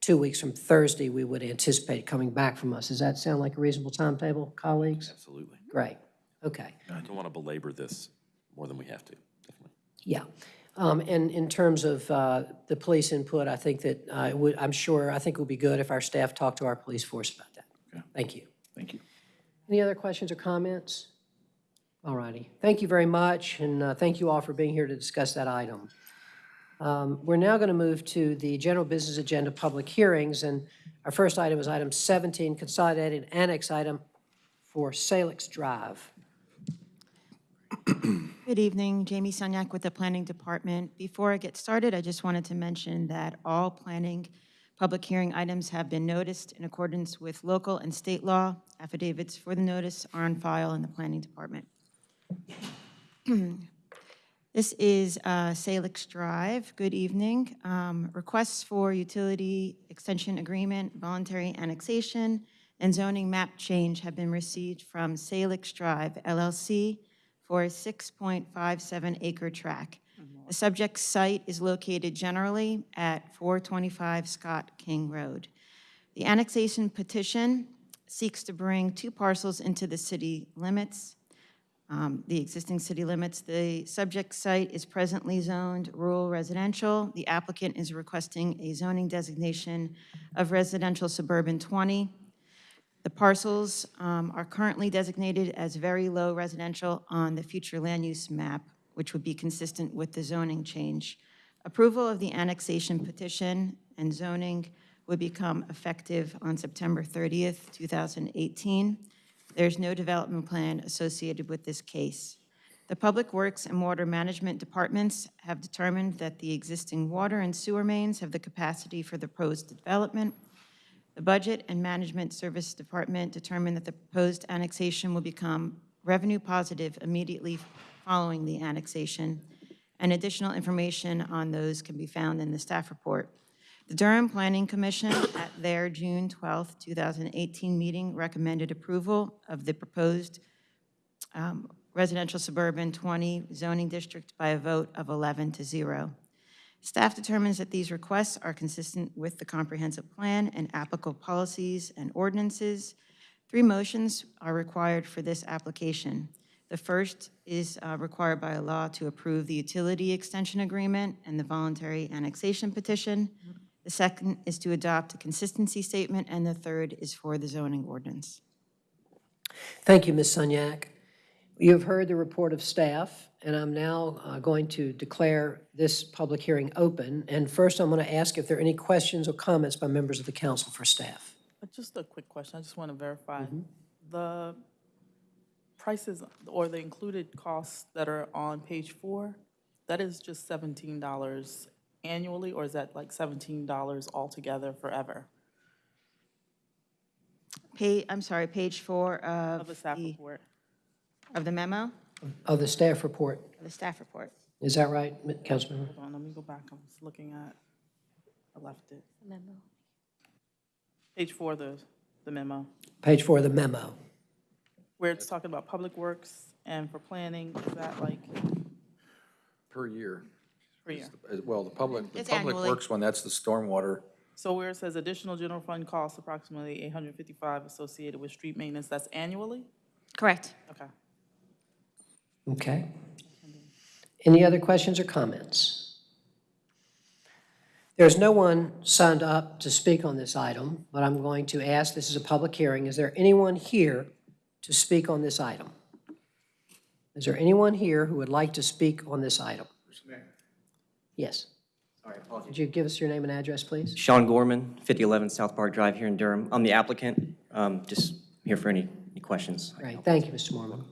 [SPEAKER 2] two weeks from Thursday, we would anticipate coming back from us. Does that sound like a reasonable timetable, colleagues?
[SPEAKER 3] Absolutely.
[SPEAKER 2] Great, okay.
[SPEAKER 3] I don't want to belabor this more than we have to, definitely.
[SPEAKER 2] Yeah. Um, And in terms of uh, the police input, I think that, uh, it would- I'm sure, I think it would be good if our staff talked to our police force about that. Okay. Thank you.
[SPEAKER 4] Thank you.
[SPEAKER 2] Any other questions or comments? All righty. Thank you very much, and uh, thank you all for being here to discuss that item. Um, We're now going to move to the general business agenda public hearings, and our first item is item 17, consolidated annex item for Salix Drive.
[SPEAKER 14] Good evening, Jamie Sunyak with the Planning Department. Before I get started, I just wanted to mention that all planning public hearing items have been noticed in accordance with local and state law. Affidavits for the notice are on file in the Planning Department. This is uh, Salix Drive. Good evening. Um, Requests for utility extension agreement, voluntary annexation, and zoning map change have been received from Salix Drive LLC for a 6.57 acre tract. The subject site is located generally at 425 Scott King Road. The annexation petition seeks to bring two parcels into the city limits um, the existing city limits. The subject site is presently zoned rural residential. The applicant is requesting a zoning designation of residential suburban 20. The parcels um, are currently designated as very low residential on the future land use map, which would be consistent with the zoning change. Approval of the annexation petition and zoning would become effective on September 30th, 2018. There's no development plan associated with this case. The Public Works and Water Management Departments have determined that the existing water and sewer mains have the capacity for the proposed development. The Budget and Management Service Department determined that the proposed annexation will become revenue positive immediately following the annexation, and additional information on those can be found in the staff report. The Durham Planning Commission, at their June 12, 2018 meeting, recommended approval of the proposed um, residential suburban 20 zoning district by a vote of 11 to 0. Staff determines that these requests are consistent with the comprehensive plan and applicable policies and ordinances. Three motions are required for this application. The first is uh, required by law to approve the utility extension agreement and the voluntary annexation petition. The second is to adopt a consistency statement, and the third is for the zoning ordinance.
[SPEAKER 2] Thank you, Ms. Sunyak. You have heard the report of staff, and I'm now uh, going to declare this public hearing open. And first, I'm going to ask if there are any questions or comments by members of the council for staff.
[SPEAKER 9] Uh, Just a quick question, I just want to verify. The prices or the included costs that are on page four, that is just seventeen dollars annually, or is that like seventeen dollars altogether forever?
[SPEAKER 14] Pa, I'm sorry, page four of
[SPEAKER 9] Of the staff
[SPEAKER 14] the,
[SPEAKER 9] report?
[SPEAKER 14] of the memo,
[SPEAKER 2] Of the staff report,
[SPEAKER 14] of the staff report.
[SPEAKER 2] is that right, M- Councilmember?
[SPEAKER 9] Hold on, let me go back, I was looking at, I left it. Memo. Page four, of the, the memo,
[SPEAKER 2] Page four of the memo.
[SPEAKER 9] where it's talking about public works and for planning, is that like
[SPEAKER 10] Per year.
[SPEAKER 9] Per year?
[SPEAKER 10] Well, the public, the
[SPEAKER 14] It's
[SPEAKER 10] public
[SPEAKER 14] annually.
[SPEAKER 10] works one, that's the stormwater.
[SPEAKER 9] So where it says additional general fund costs approximately eight hundred fifty-five associated with street maintenance, that's annually?
[SPEAKER 14] Correct.
[SPEAKER 9] Okay.
[SPEAKER 2] Okay. Any other questions or comments? There's no one signed up to speak on this item, but I'm going to ask, this is a public hearing, is there anyone here to speak on this item? Is there anyone here who would like to speak on this item? Yes.
[SPEAKER 15] Sorry, apologies.
[SPEAKER 2] Could you give us your name and address, please?
[SPEAKER 15] Sean Gorman, 5011 South Park Drive here in Durham. I'm the applicant. Um, Just here for any, any questions.
[SPEAKER 2] Great, thank you, Mr. Gorman.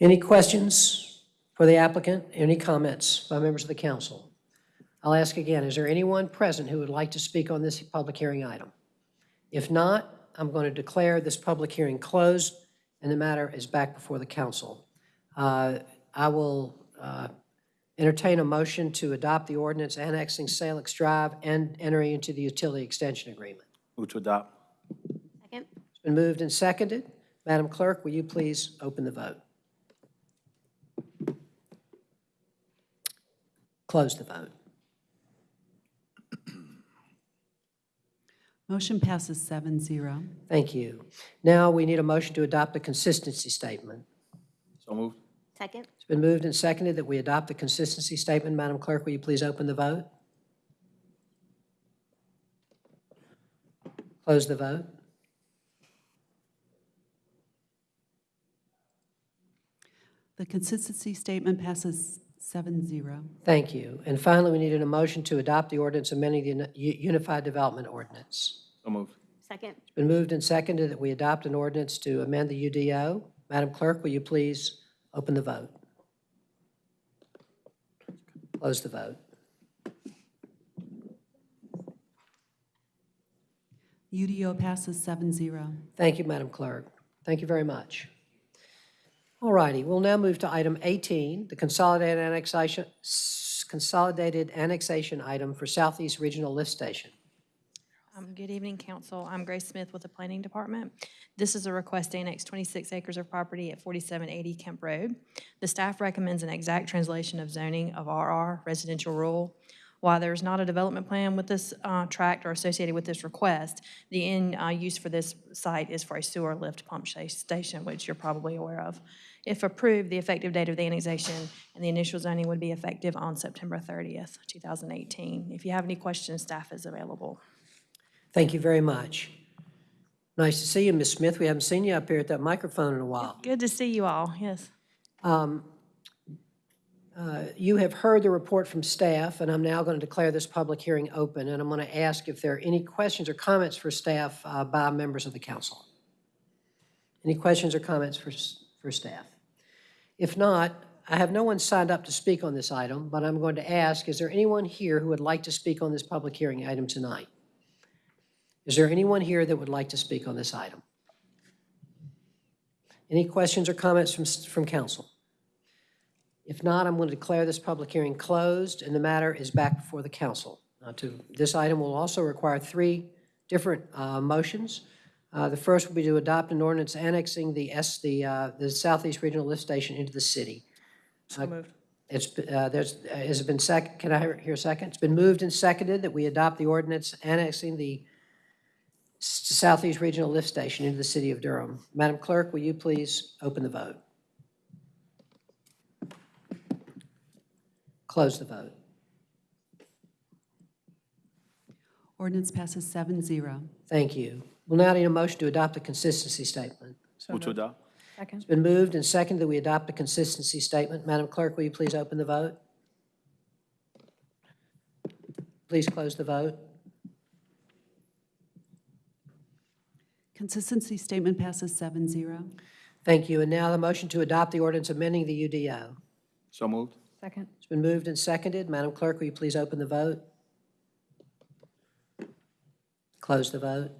[SPEAKER 2] Any questions for the applicant? Any comments by members of the council? I'll ask again, is there anyone present who would like to speak on this public hearing item? If not, I'm going to declare this public hearing closed, and the matter is back before the council. Uh, I will uh, entertain a motion to adopt the ordinance annexing Salix Drive and entering into the utility extension agreement.
[SPEAKER 4] Move to adopt.
[SPEAKER 1] Second?
[SPEAKER 2] It's been moved and seconded. Madam Clerk, will you please open the vote? Close the vote.
[SPEAKER 5] Motion passes seven zero.
[SPEAKER 2] Thank you. Now, we need a motion to adopt the consistency statement.
[SPEAKER 4] So moved.
[SPEAKER 1] Second?
[SPEAKER 2] It's been moved and seconded that we adopt the consistency statement. Madam Clerk, will you please open the vote? Close the vote.
[SPEAKER 5] The consistency statement passes seven zero.
[SPEAKER 2] Thank you. And finally, we need a motion to adopt the ordinance amending the Uni- U- Unified Development Ordinance.
[SPEAKER 4] So moved.
[SPEAKER 1] Second?
[SPEAKER 2] It's been moved and seconded that we adopt an ordinance to amend the UDO. Madam Clerk, will you please open the vote? Close the vote.
[SPEAKER 5] UDO passes seven zero.
[SPEAKER 2] Thank you, Madam Clerk. Thank you very much. All righty, we'll now move to item 18, the consolidated annexation, consolidated annexation item for Southeast Regional Lift Station.
[SPEAKER 16] Um, Good evening, council. I'm Grace Smith with the Planning Department. This is a request to annex 26 acres of property at 4780 Kemp Road. The staff recommends an exact translation of zoning of RR residential rural. While there's not a development plan with this uh, tract or associated with this request, the end uh, use for this site is for a sewer lift pump station, which you're probably aware of. If approved, the effective date of the annexation and the initial zoning would be effective on September 30th, 2018. If you have any questions, staff is available.
[SPEAKER 2] Thank you very much. Nice to see you, Ms. Smith. We haven't seen you up here at that microphone in a while.
[SPEAKER 16] Good to see you all, yes.
[SPEAKER 2] Um, uh, You have heard the report from staff, and I'm now going to declare this public hearing open, and I'm going to ask if there are any questions or comments for staff uh, by members of the council. Any questions or comments for, s- for staff? If not, I have no one signed up to speak on this item, but I'm going to ask, is there anyone here who would like to speak on this public hearing item tonight? Is there anyone here that would like to speak on this item? Any questions or comments from, from council? If not, I'm going to declare this public hearing closed, and the matter is back before the council. Now, to, this item will also require three different uh, motions. Uh, The first will be to adopt an ordinance annexing the S, the, uh, the Southeast Regional Lift Station into the city.
[SPEAKER 9] So moved.
[SPEAKER 2] It's, uh, there's, uh, has it been sec, can I hear a second? It's been moved and seconded that we adopt the ordinance annexing the Southeast Regional Lift Station into the city of Durham. Madam Clerk, will you please open the vote? Close the vote.
[SPEAKER 5] Ordinance passes seven zero.
[SPEAKER 2] Thank you. We'll now need a motion to adopt a consistency statement.
[SPEAKER 4] Move to adopt.
[SPEAKER 16] Second.
[SPEAKER 2] It's been moved and seconded that we adopt a consistency statement. Madam Clerk, will you please open the vote? Please close the vote.
[SPEAKER 5] Consistency statement passes seven zero.
[SPEAKER 2] Thank you. And now the motion to adopt the ordinance amending the UDO.
[SPEAKER 4] So moved.
[SPEAKER 16] Second.
[SPEAKER 2] It's been moved and seconded. Madam Clerk, will you please open the vote? Close the vote.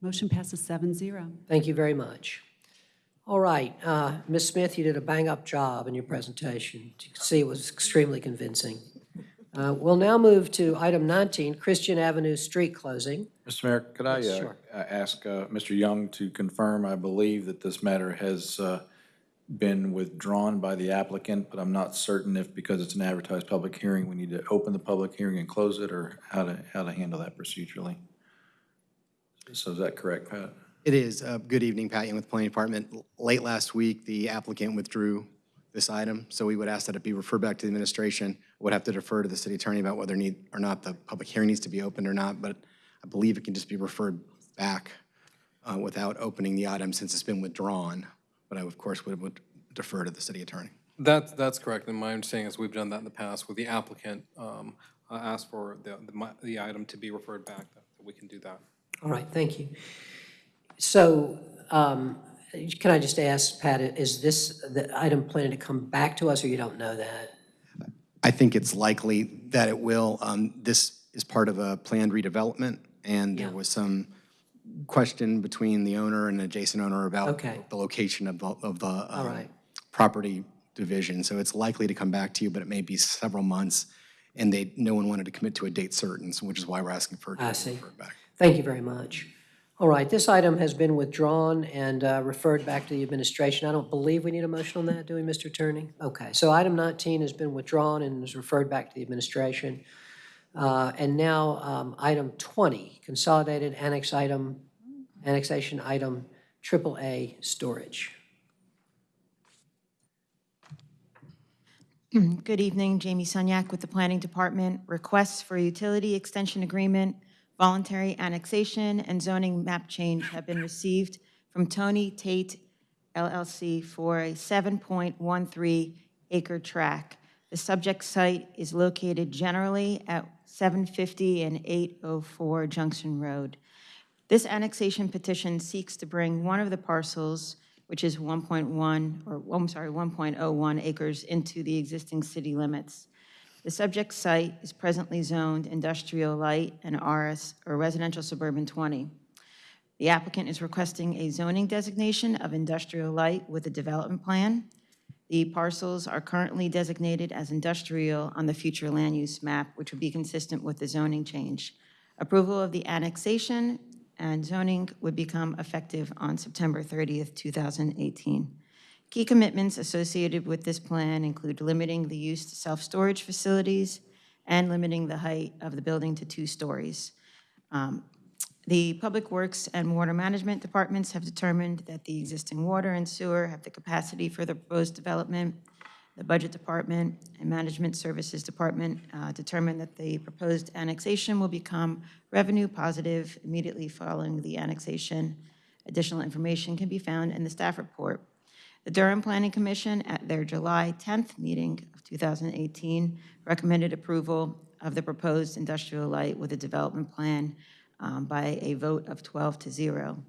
[SPEAKER 5] Motion passes seven zero.
[SPEAKER 2] Thank you very much. All right, uh, Ms. Smith, you did a bang-up job in your presentation. You can see it was extremely convincing. Uh, We'll now move to item 19, Christian Avenue Street closing.
[SPEAKER 10] Mr. Mayor, could I
[SPEAKER 2] Yes,
[SPEAKER 10] uh,
[SPEAKER 2] sure.
[SPEAKER 10] uh, ask uh, Mr. Young to confirm, I believe that this matter has uh, been withdrawn by the applicant, but I'm not certain if, because it's an advertised public hearing, we need to open the public hearing and close it, or how to, how to handle that procedurally. So is that correct, Pat?
[SPEAKER 15] It is. Uh, Good evening, Pat Young with Planning Department. L- Late last week, the applicant withdrew this item, so we would ask that it be referred back to the administration. Would have to defer to the city attorney about whether need, or not the public hearing needs to be opened or not, but I believe it can just be referred back uh, without opening the item since it's been withdrawn. But I, of course, would would defer to the city attorney.
[SPEAKER 11] That's, that's correct, and my understanding is we've done that in the past with the applicant. Um, uh, ask for the, the mi- the item to be referred back, that we can do that.
[SPEAKER 2] All right, thank you. So um, can I just ask, Pat, is this, the item planning to come back to us, or you don't know that?
[SPEAKER 15] I think it's likely that it will. Um, This is part of a planned redevelopment, and there was some question between the owner and adjacent owner about
[SPEAKER 2] Okay.
[SPEAKER 15] the location of the, of the um,
[SPEAKER 2] right.
[SPEAKER 15] property division. So it's likely to come back to you, but it may be several months, and they, no one wanted to commit to a date certain, so which is why we're asking for it
[SPEAKER 2] I
[SPEAKER 15] be
[SPEAKER 2] see.
[SPEAKER 15] referred back.
[SPEAKER 2] Thank you very much. All right, this item has been withdrawn and uh, referred back to the administration. I don't believe we need a motion on that, do we, Mr. Attorney? Okay, so item 19 has been withdrawn and is referred back to the administration. Uh, And now, um, item 20, consolidated annex item, annexation item AAA storage.
[SPEAKER 14] Good evening, Jamie Sunyak with the Planning Department. Requests for utility extension agreement, voluntary annexation, and zoning map change have been received from Tony Tate LLC for a 7.13 acre tract. The subject site is located generally at 750 and 804 Junction Road. This annexation petition seeks to bring one of the parcels, which is 1.1, or, oh, I'm sorry, 1.01 acres into the existing city limits. The subject site is presently zoned industrial light and RS, or residential suburban 20. The applicant is requesting a zoning designation of industrial light with a development plan. The parcels are currently designated as industrial on the future land use map, which would be consistent with the zoning change. Approval of the annexation and zoning would become effective on September 30th, 2018. Key commitments associated with this plan include limiting the use to self-storage facilities and limiting the height of the building to two stories. Um, The Public Works and Water Management Departments have determined that the existing water and sewer have the capacity for the proposed development. The Budget Department and Management Services Department uh, determined that the proposed annexation will become revenue positive immediately following the annexation. Additional information can be found in the staff report. The Durham Planning Commission, at their July 10th meeting of 2018, recommended approval of the proposed industrial light with a development plan um, by a vote of 12 to 0.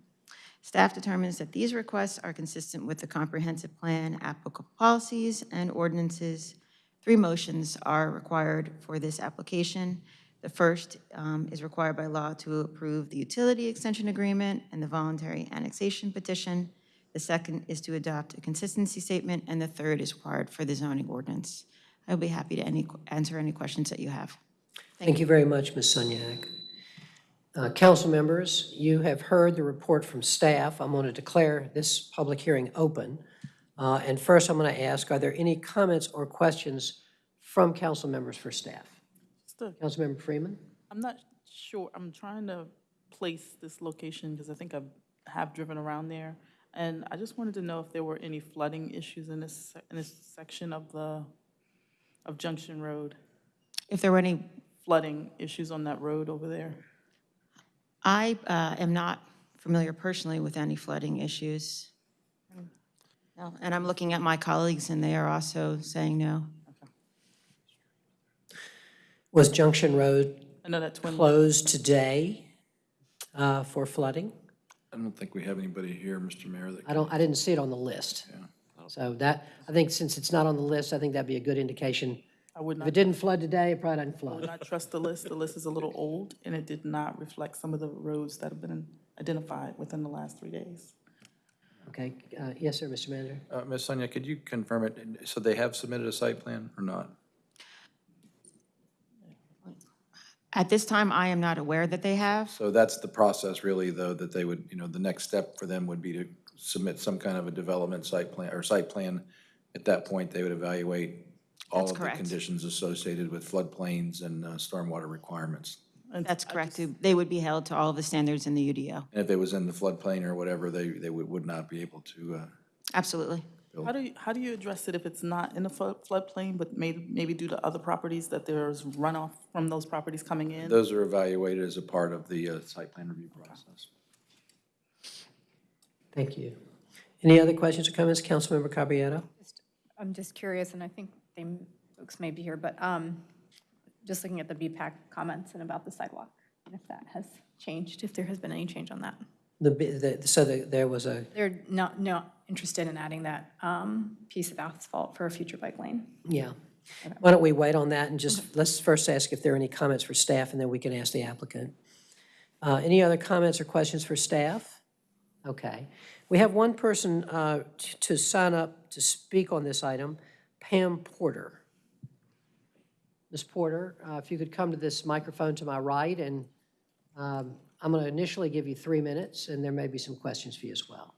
[SPEAKER 14] Staff determines that these requests are consistent with the comprehensive plan, applicable policies, and ordinances. Three motions are required for this application. The first um, is required by law to approve the utility extension agreement and the voluntary annexation petition. The second is to adopt a consistency statement, and the third is required for the zoning ordinance. I'll be happy to any, answer any questions that you have.
[SPEAKER 2] Thank you very much, Ms. Sunyak. Uh, Council members, you have heard the report from staff. I'm going to declare this public hearing open. Uh, And first, I'm going to ask, are there any comments or questions from council members for staff?
[SPEAKER 9] Just a-
[SPEAKER 2] Councilmember Freeman?
[SPEAKER 9] I'm not sure, I'm trying to place this location because I think I have driven around there. And I just wanted to know if there were any flooding issues in this, in this section of the, of Junction Road.
[SPEAKER 14] If there were any
[SPEAKER 9] Flooding issues on that road over there.
[SPEAKER 14] I uh, am not familiar personally with any flooding issues. No, And I'm looking at my colleagues, and they are also saying no.
[SPEAKER 2] Was Junction Road
[SPEAKER 9] I know that Twin.
[SPEAKER 2] closed today uh, for flooding?
[SPEAKER 10] I don't think we have anybody here, Mr. Mayor, that
[SPEAKER 2] I don't, I didn't see it on the list. So that, I think since it's not on the list, I think that'd be a good indication.
[SPEAKER 9] I would
[SPEAKER 2] If
[SPEAKER 9] not,
[SPEAKER 2] it didn't flood today, it probably didn't flood.
[SPEAKER 9] I would
[SPEAKER 2] flood.
[SPEAKER 9] not trust the list. The list is a little old, and it did not reflect some of the roads that have been identified within the last three days.
[SPEAKER 2] Okay, uh, yes, sir, Mr. Manager?
[SPEAKER 10] Uh, Ms. Sunyak, could you confirm it? So they have submitted a site plan or not?
[SPEAKER 14] At this time, I am not aware that they have.
[SPEAKER 10] So that's the process really, though, that they would, you know, the next step for them would be to submit some kind of a development site plan, or site plan. At that point, they would evaluate all
[SPEAKER 14] That's
[SPEAKER 10] of the
[SPEAKER 14] correct.
[SPEAKER 10] conditions associated with floodplains and uh, stormwater requirements.
[SPEAKER 14] That's correct.
[SPEAKER 9] just-
[SPEAKER 14] They would be held to all of the standards in the UDO.
[SPEAKER 10] And if it was in the floodplain or whatever, they, they would, would not be able to, uh,
[SPEAKER 14] Absolutely.
[SPEAKER 9] How do you, how do you address it if it's not in the flood floodplain, but may, maybe due to other properties, that there's runoff from those properties coming in?
[SPEAKER 10] those are evaluated as a part of the uh, site plan review process.
[SPEAKER 2] Thank you. Any other questions or comments? Councilmember Caballero?
[SPEAKER 17] I'm just curious, and I think they, folks may be here, but um,
[SPEAKER 8] just looking at the BPAC comments and about the sidewalk, and if that has changed, if there has been any change on that.
[SPEAKER 2] The, the- so the- there was a,
[SPEAKER 8] They're not, not interested in adding that um, piece of asphalt for a future bike lane.
[SPEAKER 2] yeah. Why don't we wait on that and just, let's first ask if there are any comments for staff, and then we can ask the applicant. Uh, Any other comments or questions for staff? Okay. We have one person uh, t- to sign up to speak on this item, Pam Porter. Ms. Porter, uh, if you could come to this microphone to my right, and um, I'm going to initially give you three minutes, and there may be some questions for you as well.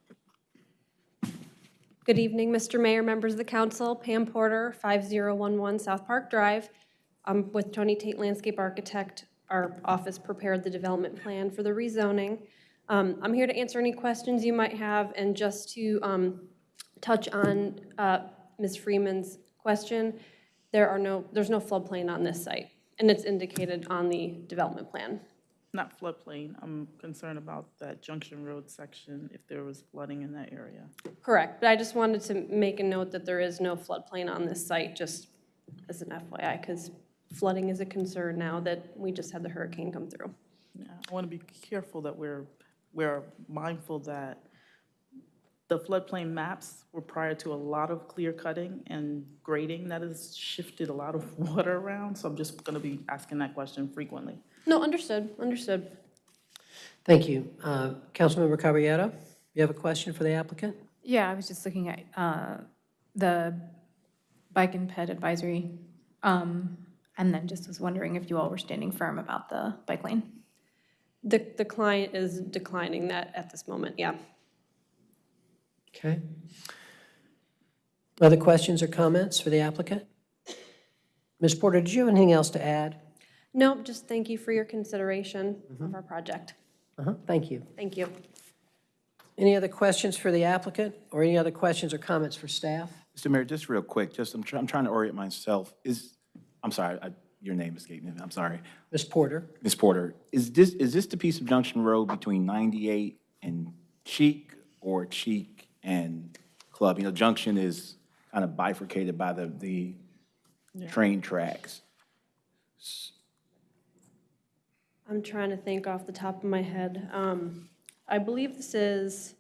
[SPEAKER 17] Good evening, Mr. Mayor, members of the council. Pam Porter, 5011 South Park Drive. I'm with Tony Tate Landscape Architect. Our office prepared the development plan for the rezoning. Um, I'm here to answer any questions you might have and just to um, touch on uh, Ms. Freeman's question. There are no, there's no floodplain on this site, and it's indicated on the development plan.
[SPEAKER 9] Not floodplain, I'm concerned about that Junction Road section, if there was flooding in that area.
[SPEAKER 17] Correct, but I just wanted to make a note that there is no floodplain on this site, just as an FYI, because flooding is a concern now that we just had the hurricane come through.
[SPEAKER 9] Yeah, I want to be careful that we're, we're mindful that the floodplain maps were prior to a lot of clear cutting and grading that has shifted a lot of water around, so I'm just going to be asking that question frequently.
[SPEAKER 17] No, understood, understood.
[SPEAKER 2] Thank you. Uh, Councilmember Caballero, you have a question for the applicant?
[SPEAKER 8] Yeah, I was just looking at uh, the bike and ped advisory, um, and then just was wondering if you all were standing firm about the bike lane.
[SPEAKER 17] The, the client is declining that at this moment, yeah.
[SPEAKER 2] Okay. Other questions or comments for the applicant? Ms. Porter, did you have anything else to add?
[SPEAKER 17] Nope, just thank you for your consideration of our project.
[SPEAKER 2] Uh-huh, Thank you.
[SPEAKER 17] Thank you.
[SPEAKER 2] Any other questions for the applicant, or any other questions or comments for staff?
[SPEAKER 4] Mr. Mayor, just real quick, just, I'm trying, I'm trying to orient myself. Is, I'm sorry, I- your name escaped me, I'm sorry.
[SPEAKER 2] Ms. Porter?
[SPEAKER 4] Ms. Porter, is this, is this the piece of Junction Road between 98 and Cheek or Cheek and Club? You know, Junction is kind of bifurcated by the, the train tracks.
[SPEAKER 17] I'm trying to think off the top of my head. Um, I believe this is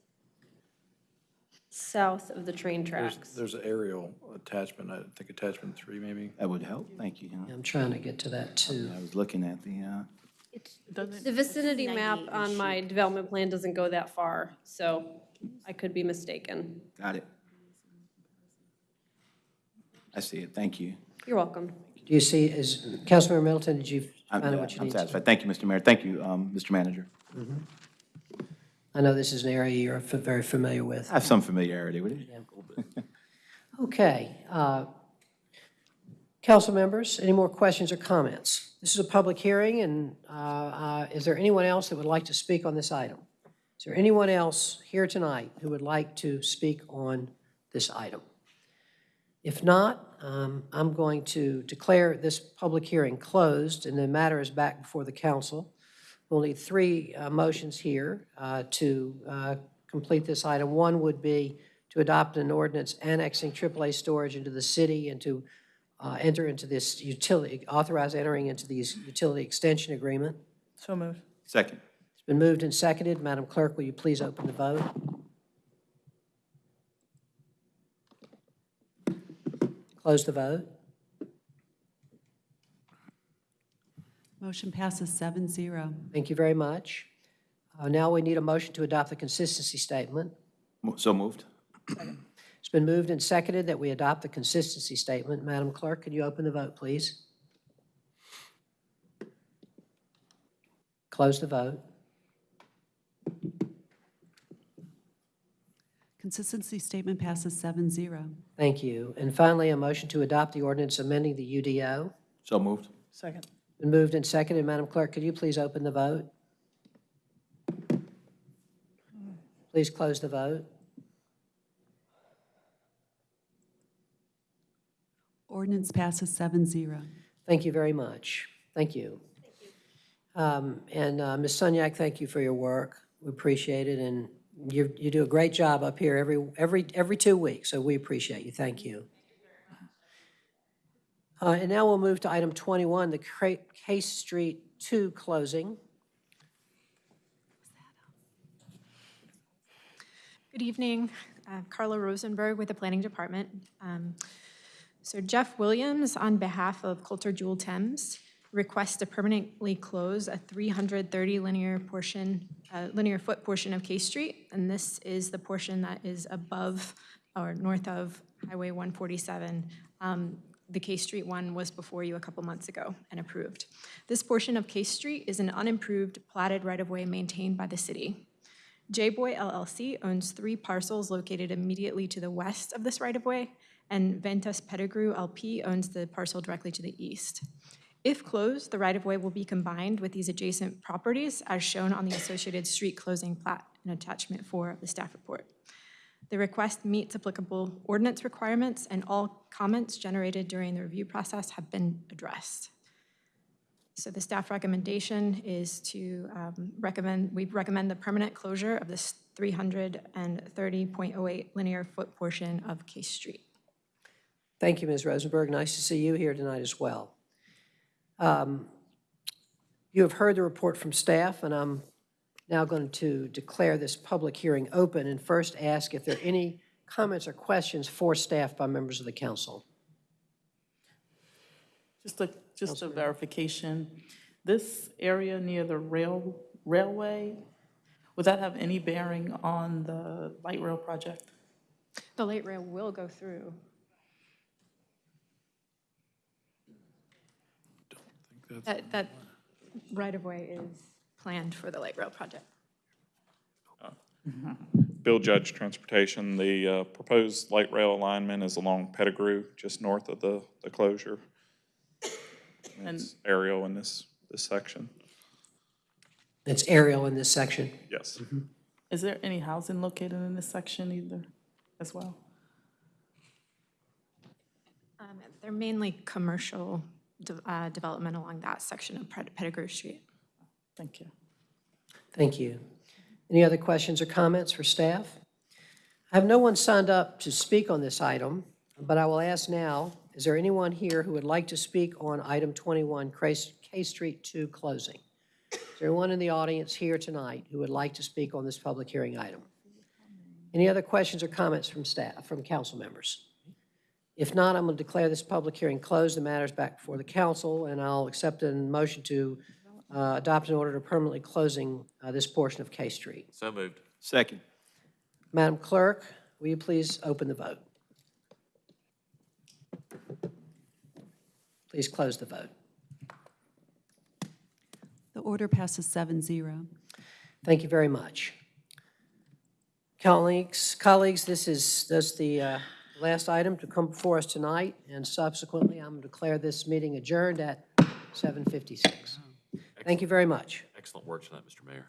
[SPEAKER 17] south of the train
[SPEAKER 10] There's,
[SPEAKER 17] tracks.
[SPEAKER 10] there's an aerial attachment, I think attachment three maybe.
[SPEAKER 4] That would help, thank you.
[SPEAKER 2] I'm trying to get to that, too.
[SPEAKER 4] I was looking at the, uh,
[SPEAKER 17] The vicinity map on my development plan doesn't go that far, so I could be mistaken.
[SPEAKER 4] got it. I see it, thank you.
[SPEAKER 17] You're welcome.
[SPEAKER 2] Do you see, is, Councilmember Middleton, did you
[SPEAKER 4] I'm
[SPEAKER 2] what you
[SPEAKER 4] I'm
[SPEAKER 2] need? to-
[SPEAKER 4] satisfied. Thank you, Mr. Mayor. Thank you, um, Mr. Manager.
[SPEAKER 2] I know this is an area you're very familiar with.
[SPEAKER 4] I have some familiarity with it.
[SPEAKER 2] Okay. uh, Council members, any more questions or comments? This is a public hearing, and uh, uh, is there anyone else that would like to speak on this item? Is there anyone else here tonight who would like to speak on this item? If not, um, I'm going to declare this public hearing closed, and the matter is back before the council. We'll need three uh, motions here uh, to uh, complete this item. One would be to adopt an ordinance annexing AAA storage into the city and to uh, enter into this utility, authorize entering into these utility extension agreement.
[SPEAKER 9] So moved.
[SPEAKER 4] Second.
[SPEAKER 2] It's been moved and seconded. Madam Clerk, will you please open the vote? Close the vote.
[SPEAKER 5] Motion passes seven zero.
[SPEAKER 2] Thank you very much. Uh, Now we need a motion to adopt the consistency statement.
[SPEAKER 4] Mo- So moved.
[SPEAKER 2] It's been moved and seconded that we adopt the consistency statement. Madam Clerk, could you open the vote, please? Close the vote.
[SPEAKER 5] Consistency statement passes seven zero.
[SPEAKER 2] Thank you. And finally, a motion to adopt the ordinance amending the UDO.
[SPEAKER 4] So moved.
[SPEAKER 9] Second.
[SPEAKER 2] Been moved and seconded. Madam Clerk, could you please open the vote? Please close the vote.
[SPEAKER 5] Ordinance passes seven zero.
[SPEAKER 2] Thank you very much. Thank you. Thank Um, And uh, Ms. Sunyak, thank you for your work. We appreciate it, and you, you do a great job up here every, every, every two weeks, so we appreciate you. Thank you. Uh, And now we'll move to item 21, the Case Street 2 closing.
[SPEAKER 18] Good evening, Uh, Carla Rosenberg with the Planning Department. Um, So Jeff Williams, on behalf of Coulter Jewell Thames, requests to permanently close a 330 linear portion, uh, linear foot portion of Case Street, and this is the portion that is above or north of Highway 147. Um, The Case Street one was before you a couple months ago and approved. This portion of Case Street is an unimproved platted right-of-way maintained by the city. J-Boy LLC owns three parcels located immediately to the west of this right-of-way, and Ventus Pettigrew LP owns the parcel directly to the east. If closed, the right-of-way will be combined with these adjacent properties as shown on the associated street closing plat in attachment four of the staff report. The request meets applicable ordinance requirements, and all comments generated during the review process have been addressed. So the staff recommendation is to um, recommend, we recommend the permanent closure of this 330.08 linear foot portion of Case Street.
[SPEAKER 2] Thank you, Ms. Rosenberg. Nice to see you here tonight as well. Um, You have heard the report from staff, and I'm now going to declare this public hearing open and first ask if there are any comments or questions for staff by members of the council.
[SPEAKER 9] Just a, just a verification, this area near the rail, railway, would that have any bearing on the light rail project?
[SPEAKER 18] The light rail will go through. That, that right-of-way is planned for the light rail project.
[SPEAKER 19] Bill Judge Transportation, the uh, proposed light rail alignment is along Pettigrew, just north of the, the closure.
[SPEAKER 9] And
[SPEAKER 19] It's aerial in this, this section.
[SPEAKER 2] It's aerial in this section.
[SPEAKER 19] Yes.
[SPEAKER 9] is there any housing located in this section either, as well?
[SPEAKER 18] Um, They're mainly commercial de- uh, development along that section of Pet- Pettigrew Street.
[SPEAKER 9] Thank you.
[SPEAKER 2] Thank you. Any other questions or comments for staff? I have no one signed up to speak on this item, but I will ask now, is there anyone here who would like to speak on item 21, Case Street 2 closing? Is there anyone in the audience here tonight who would like to speak on this public hearing item? Any other questions or comments from staff, from council members? If not, I'm going to declare this public hearing closed. The matter is back before the council, and I'll accept a motion to uh, adopt an order to permanently closing uh, this portion of Case Street.
[SPEAKER 3] So moved.
[SPEAKER 4] Second.
[SPEAKER 2] Madam Clerk, will you please open the vote? Please close the vote.
[SPEAKER 5] The order passes seven zero.
[SPEAKER 2] Thank you very much. Colleagues, colleagues, this is, this is the uh, last item to come before us tonight, and subsequently, I'm going to declare this meeting adjourned at 7:56. Thank you very much.
[SPEAKER 3] Excellent work tonight, Mr. Mayor.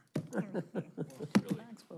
[SPEAKER 9] Thanks for,